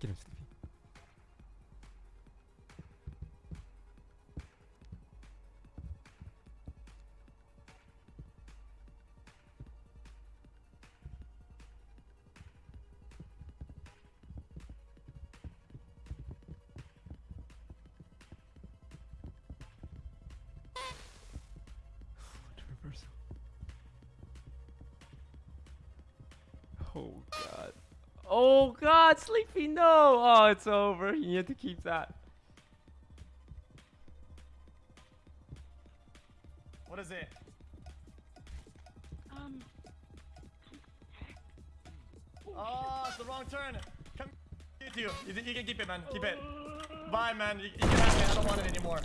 S4: Get him, God, Sleepy, no! Oh, it's over. You need to keep that.
S9: What is it?
S3: Um.
S9: Oh, it's the wrong turn. Come to you. You, can keep it, man. Keep it. Bye, man. You, you can have it. I don't want it anymore.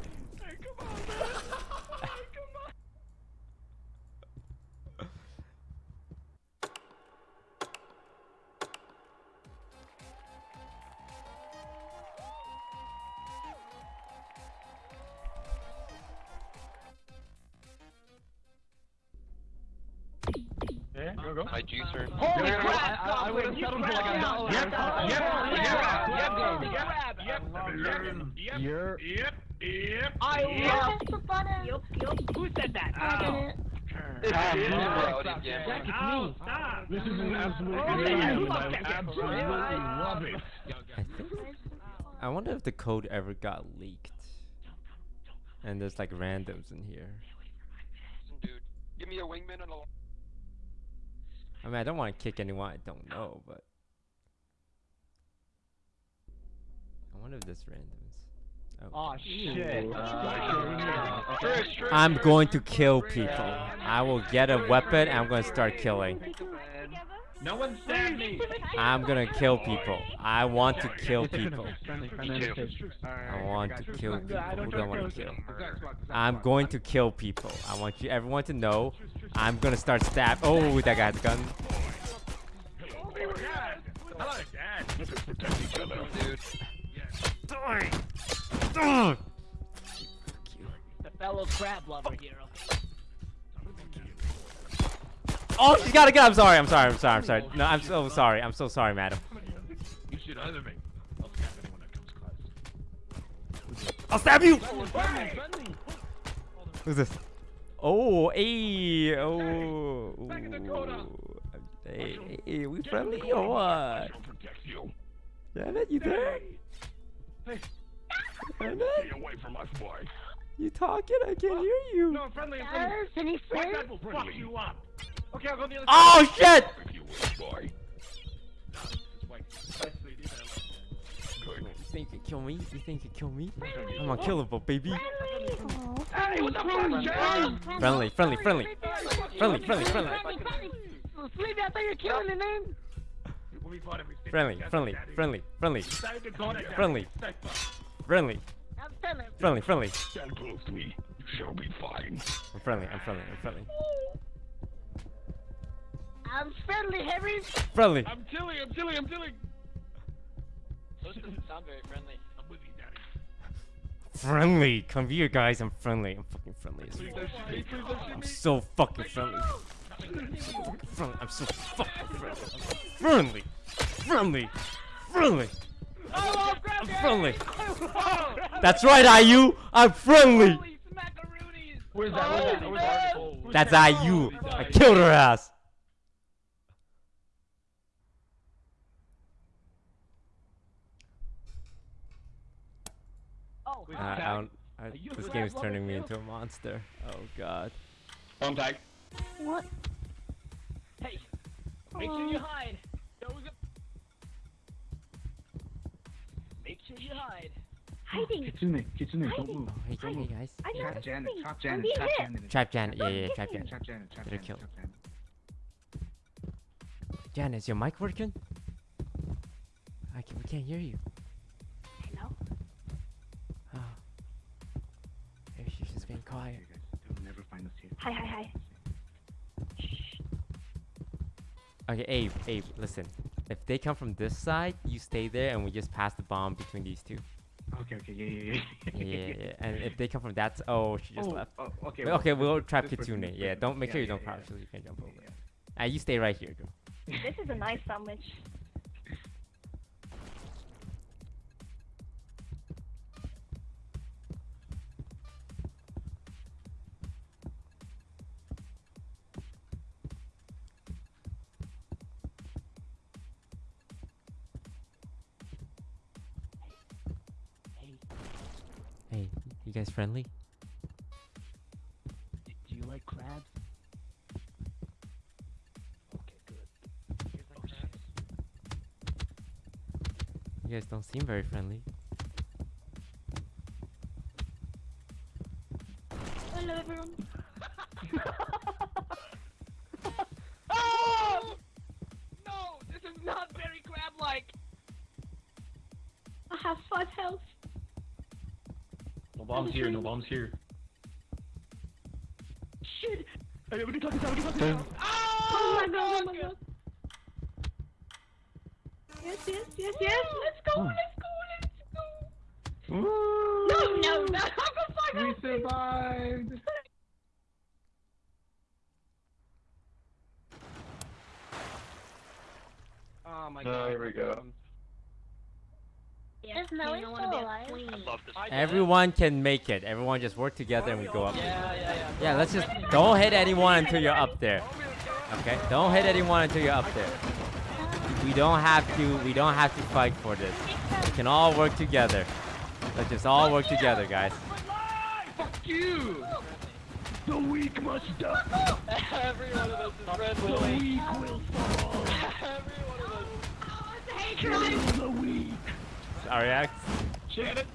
S5: Absolute amazing.
S10: yeah,
S5: I absolutely love it.
S4: I think. I wonder if the code ever got leaked. And there's like randoms in here.
S8: Dude, give me a wingman and a.
S4: I mean, I don't want to kick anyone I don't know, but. I wonder if there's randoms. Oh.
S1: Oh shit.
S8: Trish, Trish,
S4: I'm going to kill people. I will get a weapon and I'm going to start killing.
S10: No one stabbed me.
S4: I'm going to kill people. I want to kill people.
S5: friendly, friendly,
S8: Me too.
S5: invitation.
S4: I want to kill people.
S1: I don't
S4: Who do I want to
S1: trust
S4: kill? I'm going to kill people. I want you everyone to know I'm going to start stab. Oh, that guy has a gun.
S10: They were God. I like that.
S5: Let's just protect each other.
S8: Dude.
S4: Die. Ugh.
S6: The fellow crab lover hero.
S4: Oh, she's got a gun. I'm sorry. I'm sorry. I'm sorry. I'm sorry. No, I'm so sorry. I'm so sorry, madam.
S10: You should either me. I'll stab anyone that comes close.
S4: I'll stab you.
S1: Friendly, friendly.
S4: Who's this? Oh, hey, oh.
S10: Back in Dakota.
S4: ooh. Hey, hey, we friendly or what?
S5: She'll you.
S4: Janet, you there?
S10: Hey.
S4: Janet,
S5: Stay away from us, boy.
S4: you talking? I can't hear you.
S10: No, I'm friendly. I'm friendly.
S3: Yes, any
S10: My
S3: friends?
S10: dad will fuck you up. Okay, I'll go the other
S4: Oh shit!
S5: If you wish, boy.
S10: side. Wait, actually, these are like-
S5: Good.
S4: You think you can kill me? You think you can kill me? I'm unkillable, baby.
S3: Oh.
S5: Hey, what the fuck, Jay?
S4: Friendly, friendly, friendly. Friendly, friendly, friendly.
S6: Sleepy, I thought you were killing the name.
S10: When we fought him, we stayed
S4: Friendly,
S10: together,
S4: friendly,
S10: Daddy.
S4: friendly, friendly,
S10: Decided to go together.
S4: Friendly.
S10: Stay fucked.
S4: friendly,
S6: I'm friendly.
S4: friendly, friendly.
S5: Stand close to me. You shall be fine.
S4: I'm friendly, I'm friendly, I'm friendly.
S6: I'm friendly, Harry.
S4: Friendly.
S10: I'm chilling, I'm chilling, I'm chilling.
S8: Those doesn't sound very friendly.
S10: I'm with you, Daddy.
S4: Friendly. Come here, guys. I'm friendly. I'm fucking friendly as
S10: Please
S4: fuck.
S10: don't shoot me, please don't shoot
S4: I'm so fucking friendly. Friendly. I'm so fucking friendly. Friendly. Friendly. Friendly. Oh, oh. I'm friendly. That's right, IU. I'm friendly.
S1: Where's that? Where's that? Where's that?
S4: That's? IU. I killed her ass.
S6: Oh,
S4: I, I don't. I, this game is turning me into a monster. Oh god.
S5: On tag.
S3: What?
S6: hey. Make sure you hide. Those are... Make sure you hide.
S3: Hiding.
S5: Kitsune, Kitsune, don't
S3: Hiding.
S5: move.
S4: Oh, hey, hey, hey, guys.
S3: I know
S4: Hey,
S3: the
S4: guys.
S5: Janet,
S3: thing.
S5: trap
S3: I'm
S5: Janet,
S3: being
S5: trap
S3: hit.
S5: Janet.
S4: Trap Janet. Yeah, yeah,
S3: Don't
S4: trap
S3: hit me.
S4: Janet.
S5: Trap Janet, trap
S4: Get her
S5: Janet,
S4: killed.
S5: trap Janet.
S4: Janet, is your mic working? I can, we can't hear you. Quiet.
S5: You guys, they'll never find us here.
S3: Hi, hi, hi.
S4: Okay, Abe, Abe, listen. If they come from this side, you stay there and we just pass the bomb between these two.
S5: Okay, okay, yeah, yeah, yeah.
S4: Yeah, yeah, yeah. And if they come from that s- oh, she just
S5: oh,
S4: left.
S5: Oh, okay.
S4: okay, we'll trap
S5: this person,
S4: Kitsune. Yeah, don't make
S5: Yeah,
S4: sure you
S5: yeah,
S4: don't
S5: yeah,
S4: crouch so you can jump over.
S5: yeah.
S4: Ah, you stay right here, girl.
S3: This is a nice sandwich.
S4: Guys friendly?
S6: Do you like crabs? Okay, good.
S4: You guys don't seem very friendly.
S3: Hello, everyone.
S2: Bombs here, bombs here.
S3: Shit!
S5: Hey, we can talk this out, we can talk this out.
S3: Oh my god, oh my god. Yes, yes, yes, yes. Let's go, let's go, let's go.
S2: Woo!
S3: No, no, no. I'm gonna
S2: We survived!
S1: Oh my
S2: Oh,
S1: god.
S2: here we go.
S6: Is Melly still alive?
S8: I love this.
S4: Everyone can make it. Everyone just work together and we go up.
S1: Yeah, yeah, yeah.
S4: Yeah, let's just don't hit anyone until you're up there. Okay? Don't hit anyone until you're up there. We don't have to we don't have to fight for this. We can all work together. Let's just all work together, guys.
S5: Fuck you! The weak must die.
S1: Every one of us is red
S5: The weak will fall.
S1: Every one of us.
S5: Kill the weak.
S4: Our reacts.
S5: Shit it.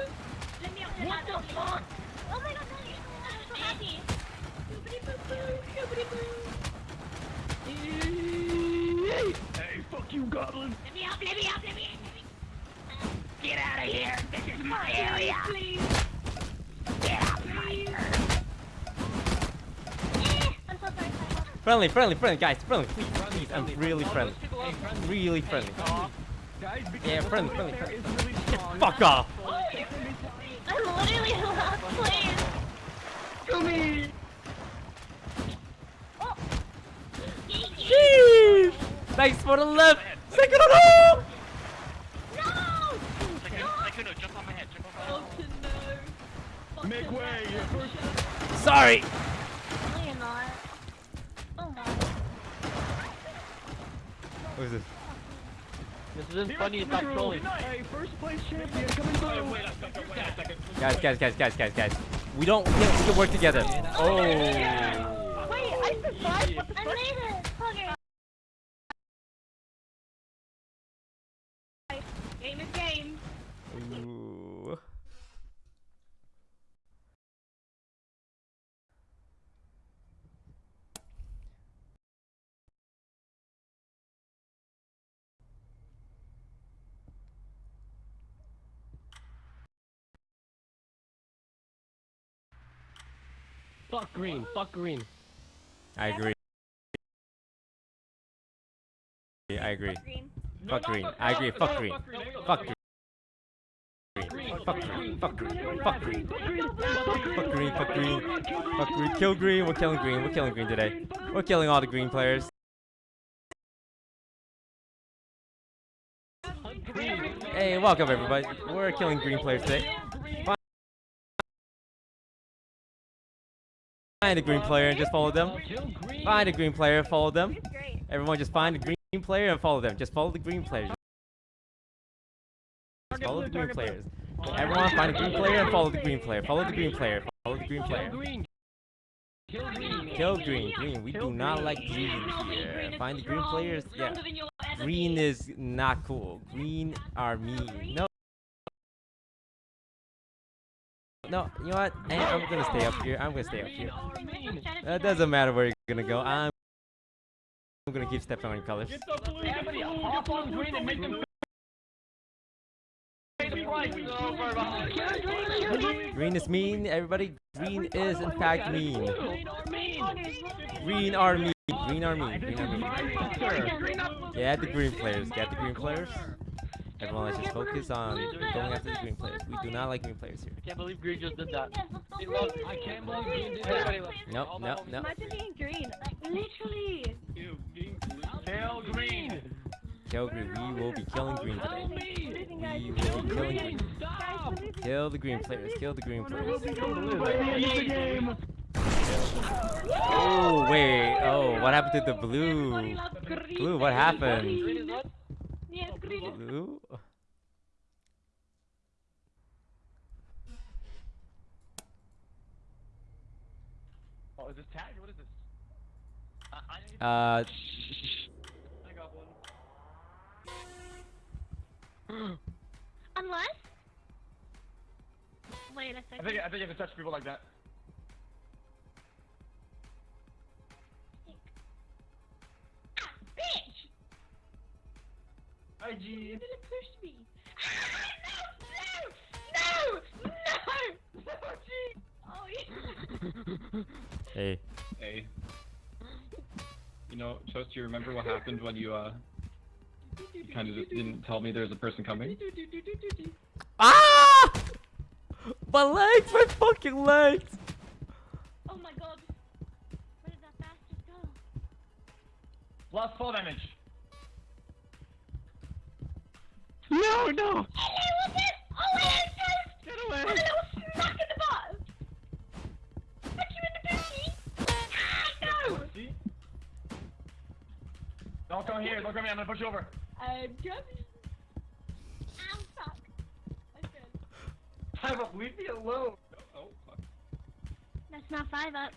S4: Friendly, friendly, friendly, guys, friendly, please, please. I'm really friendly. Really friendly.
S5: Guys,
S4: Yeah, friendly, friendly, friendly.
S5: is really.
S4: Fuck off!
S6: I'm literally in last place.
S2: Gumi!
S6: Oh.
S4: Jeez! Thanks for the lift! Second on home!
S6: No!
S8: Sykkuno, jump on my head, jump on my head.
S5: Make way. you're First,
S4: Sorry!
S6: No, you're not. Oh my.
S4: What is this?
S1: This isn't funny, it's not trolling.
S5: Hey, first place champion coming through.
S4: Guys, guys, guys, guys, guys, guys. We don't, we can, work together. Oh.
S6: Wait, I survived. I made it.
S1: Fuck green. Fuck green.
S4: I agree. I agree. Fuck green. I agree. Fuck green. Fuck green. Fuck green, fuck green, fuck green, fuck green, fuck green, fuck green, fuck green, kill green, we're killing green, we're killing green today. We're killing all the green players. Hey, welcome everybody, we're killing green players today. Find a green player and just follow them. Find a green player, follow them. Everyone just find a green player and follow them. Just follow the green players. Just follow the green players. Everyone find a green player and follow the green player. Follow the green player. Follow the green player.
S1: Kill green.
S4: Green. We do not like green here. Find the green players. Yeah. Green is not cool. Green are mean. No. No, you know what? Hey, I'm gonna stay up here. I'm gonna stay up here. It doesn't matter where you're gonna go. I'm I'm gonna keep stepping on colors.
S2: Everybody hop on green and make them pay the price.
S4: Green is mean, everybody. Green is in fact mean. Green are mean. Green are mean. Green are mean. Get the green players. Get the green players. Everyone, let's just focus on going after the green players. We do not like green players here.
S1: I can't believe green just did that.
S6: I
S1: can't believe green did that.
S4: Nope, nope, nope.
S3: Imagine being green. Literally.
S2: Kill green.
S4: Kill green. We will be killing green today.
S3: Believing, guys.
S4: We will be killing green.
S3: Guys.
S4: Kill the green players. Kill the green players. Oh, wait. Oh, what happened to the blue? Blue, what happened?
S1: Oh, is
S2: this? What is this? Uh, I need
S4: uh,
S2: I got one.
S3: Unless. Wait a second.
S2: I think I think you have to touch people like that.
S3: Ah, bitch!
S2: Hi, G.
S3: You didn't push me. no! No! No! No! Gee! Oh, yeah.
S4: hey.
S11: Hey. You know, Toast, you remember what happened when you, uh, you kind of just didn't tell me there's a person coming?
S4: Ah! My legs, my fucking legs.
S3: Oh my god. Where did that bastard go?
S2: Lost fall damage.
S5: No, no!
S3: Hello, what's it? Oh, Toast!
S5: Get away!
S3: And a little smack in the butt! Fuck you in the booty! Ah, no!
S2: See? Don't come here. Don't come here. I'm gonna push you over.
S3: I'm coming. Ow, fuck. I'm good.
S2: Five up. Leave me alone.
S11: Oh, fuck.
S3: That's not five up.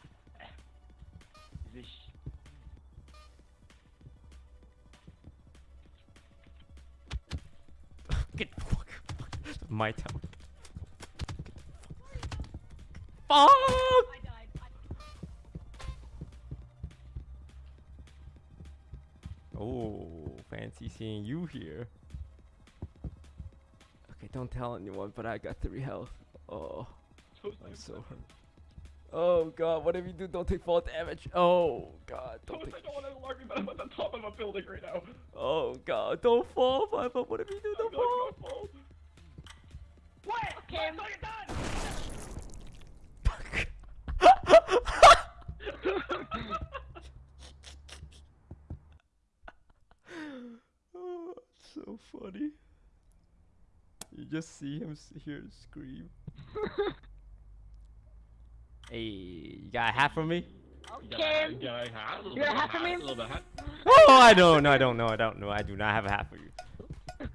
S4: Get the fuck. fuck. My town. Fuck!
S3: I died. I
S4: Oh, fancy seeing you here. Okay, don't tell anyone, but I got three health. Oh, I'm
S11: I'm
S4: so hurt. Oh god, whatever you do, don't take fall damage. Oh god, don't
S11: Toast,
S4: take.
S11: I don't want to alarm you, but I'm at the top of a building right now.
S4: Oh god, don't fall, five up. Whatever you do, don't fall.
S11: gonna fall.
S2: What?
S3: Okay.
S2: What? You're done.
S4: oh, so funny. You just see him s- hear him scream. hey, you got a hat for me?
S3: Okay.
S11: Yeah, I. A little
S3: You got a hat for me?
S11: A little bit of hat.
S4: Oh, I don't know, I don't know, I don't know. I do not have a hat for you.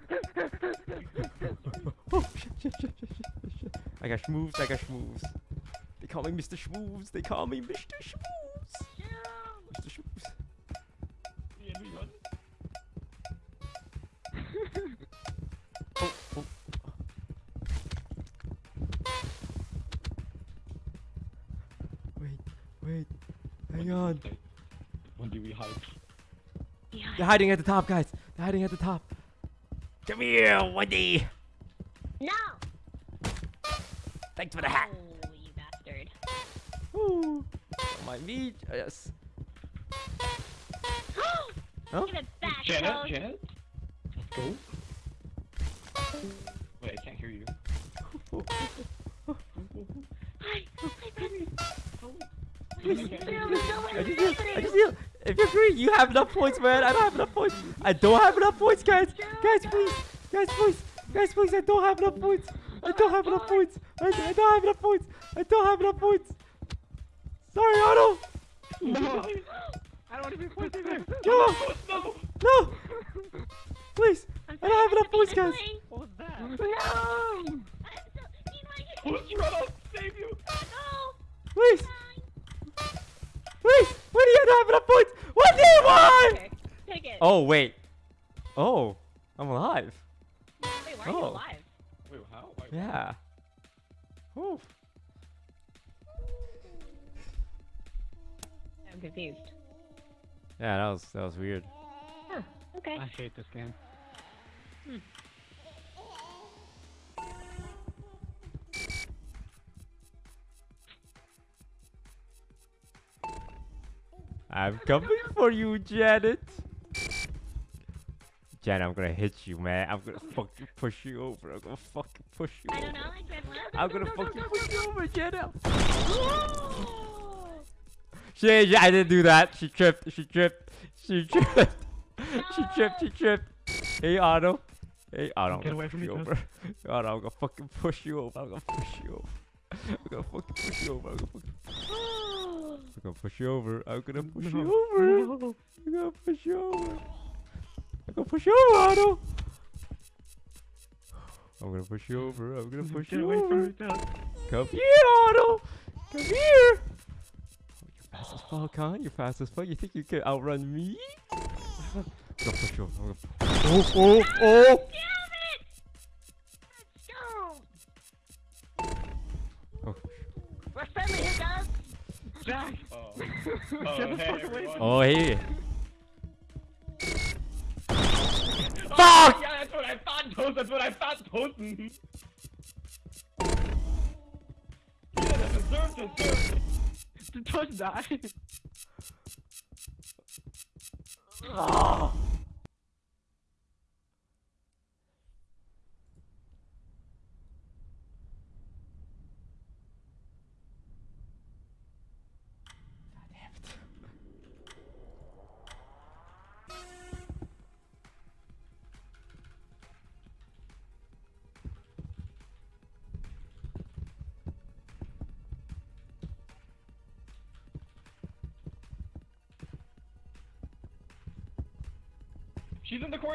S4: oh, shit, shit, shit, shit, shit, shit. I got schmoves, I got schmoves. They call me Mr. Schmoves, they call me Mr. Schmoves. Hiding at the top, guys. They're hiding at the top. Come here, Wendy.
S3: No!
S4: Thanks for the hat.
S3: Oh, you bastard.
S4: Ooh. Don't mind me. Yes. Huh?
S3: Give it back,
S11: Janet,
S3: Toast.
S11: Janet? Let's go. Wait, I can't hear you.
S3: Hi. Hi, baby.
S4: Please.
S3: Feel the someone
S4: I just
S3: is
S4: feel, I just feel, if you're green, you have enough points, man. I don't have enough points. I don't have enough points, guys. Guys, please. Guys, please. Guys, please. I don't have enough points. I don't have enough points. I, I don't have enough points. I don't have enough points. Sorry, Otto.
S5: No! I don't want to be points either!
S4: No.
S11: No!
S4: No. Please.
S3: I'm
S4: don't have enough points, guys.
S3: playing.
S5: What was that?
S3: No! I'm so, you know,
S11: Toast, run! I'll save you!
S3: No!
S4: Please. Please. Why do you not have enough points? What do you want?
S3: Okay, take it.
S4: Oh, wait. Oh. I'm alive.
S3: Wait, why are you
S4: oh.
S3: alive?
S11: Wait, how? Why-
S4: Yeah. Ooh.
S3: I'm confused.
S4: Yeah, that was that was weird.
S3: Huh, okay.
S5: I hate this game.
S4: I'm coming for you, Janet. Janet, I'm gonna hit you, man. I'm gonna fucking push you over. I'm gonna fucking push you.
S3: I don't know, I tried one.
S4: I'm gonna fucking push you over, Janet. She, she, I didn't do that. She tripped. She tripped. She tripped. she tripped. She tripped. Hey, Otto. Hey, Otto. I'm
S5: Get
S4: gonna
S5: away
S4: push
S5: from
S4: you
S5: me,
S4: over. Otto, I'm gonna fucking push you over. I'm gonna push you over. I'm gonna fucking push you over. I'm gonna fucking. I'm gonna push you over. Oh, I'm gonna push you over. I'm gonna push you over. I'm gonna push you over, Otto. I'm gonna push you over. I'm gonna push
S5: Get
S4: you
S5: away
S4: over.
S5: from me,
S4: Come here, Otto. Come here. Oh, you Fast as fuck, huh? You're fast as fuck. You think you could outrun me? I'm gonna push you. I'm gonna... Oh, oh, oh!
S3: Let's go!
S4: Oh,
S3: We're here, guys!
S2: Jack!
S11: Oh. Oh, hey, everyone.
S4: oh hey.
S2: Fuck! Yeah, that's what I thought, Toast. That's what I thought, Toast. yeah, that deserves to serve. Did Toast die? oh.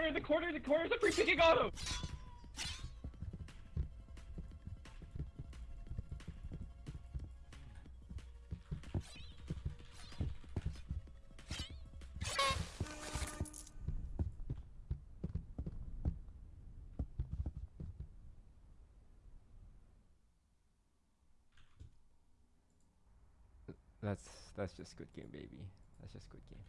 S2: In the corner, the corner, the free picking auto!
S4: That's that's just good game, baby. That's just good game.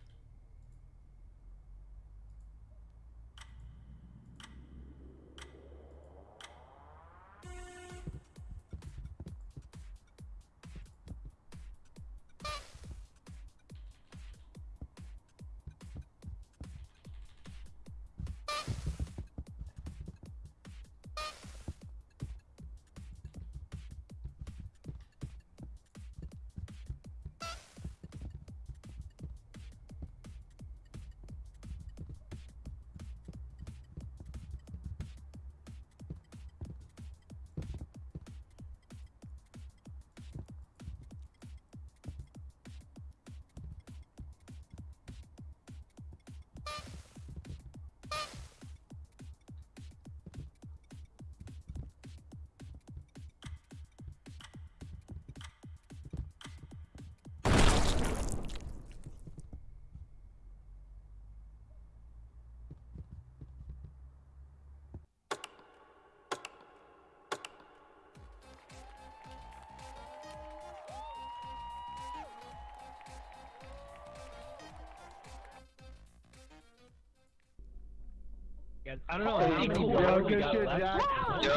S1: Guys, I don't know how many
S2: cool.
S1: more
S2: Yo,
S1: we
S2: good
S1: got
S2: shit,
S1: left.
S2: Jack.
S3: Yo!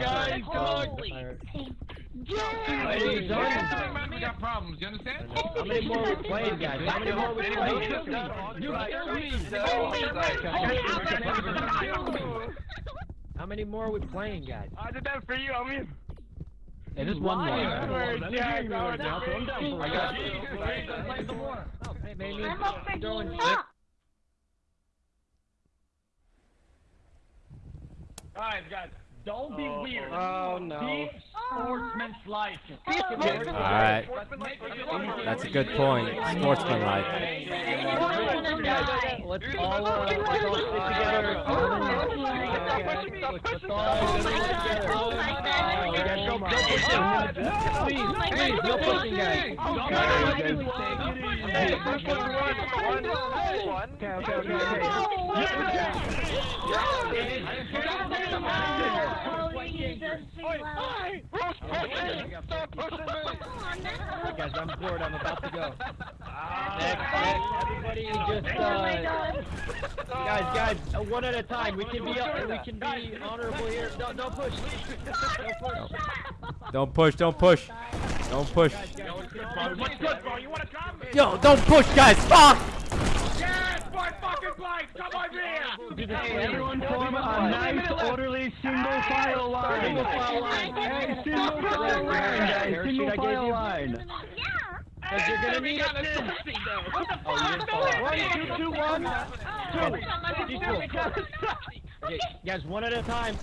S1: guys,
S3: Holy-
S1: Hey,
S10: Man, we got problems. You understand?
S1: How many more we playing, guys? How many more we playing?
S2: You killed me!
S1: How many more are we playing, guys?
S2: I did that for you, I mean.
S1: Hey, just one more.
S2: Jack,
S1: I
S2: alright,
S1: got you.
S2: Play some more.
S1: Oh, hey, maybe
S3: I'm not picking
S1: throwing
S3: you
S1: six.
S3: up!
S2: Guys, guys, don't be weird.
S1: Oh, no.
S2: Be sportsmanlike.
S4: Alright. That's a good point. Sportsmanlike.
S1: Let's all, let's all together. Let's all stick together.
S3: My God.
S1: Guys, don't, don't push him. Please, please, no pushing, guys. Okay, okay, okay. Guys, I'm bored. I'm about to go. Next, next, everybody just, uh, guys, guys, one at a time. We can be, uh, we can be honorable here. Don't, don't push. Don't push.
S4: Don't push, don't push. Don't push.
S2: What's good, bro? You wanna come?
S4: Yo, don't push, guys. Fuck!
S2: Yes, boy, fucking blank! Come on!
S1: Hey,
S2: everyone form a nice, orderly, single file line.
S1: Single file line.
S2: Hey, single file line, guys. Single file
S1: you.
S2: line.
S1: Cause you're gonna need it. You didn't fall.
S2: One, two, two, one.
S1: Okay, guys, one at a time.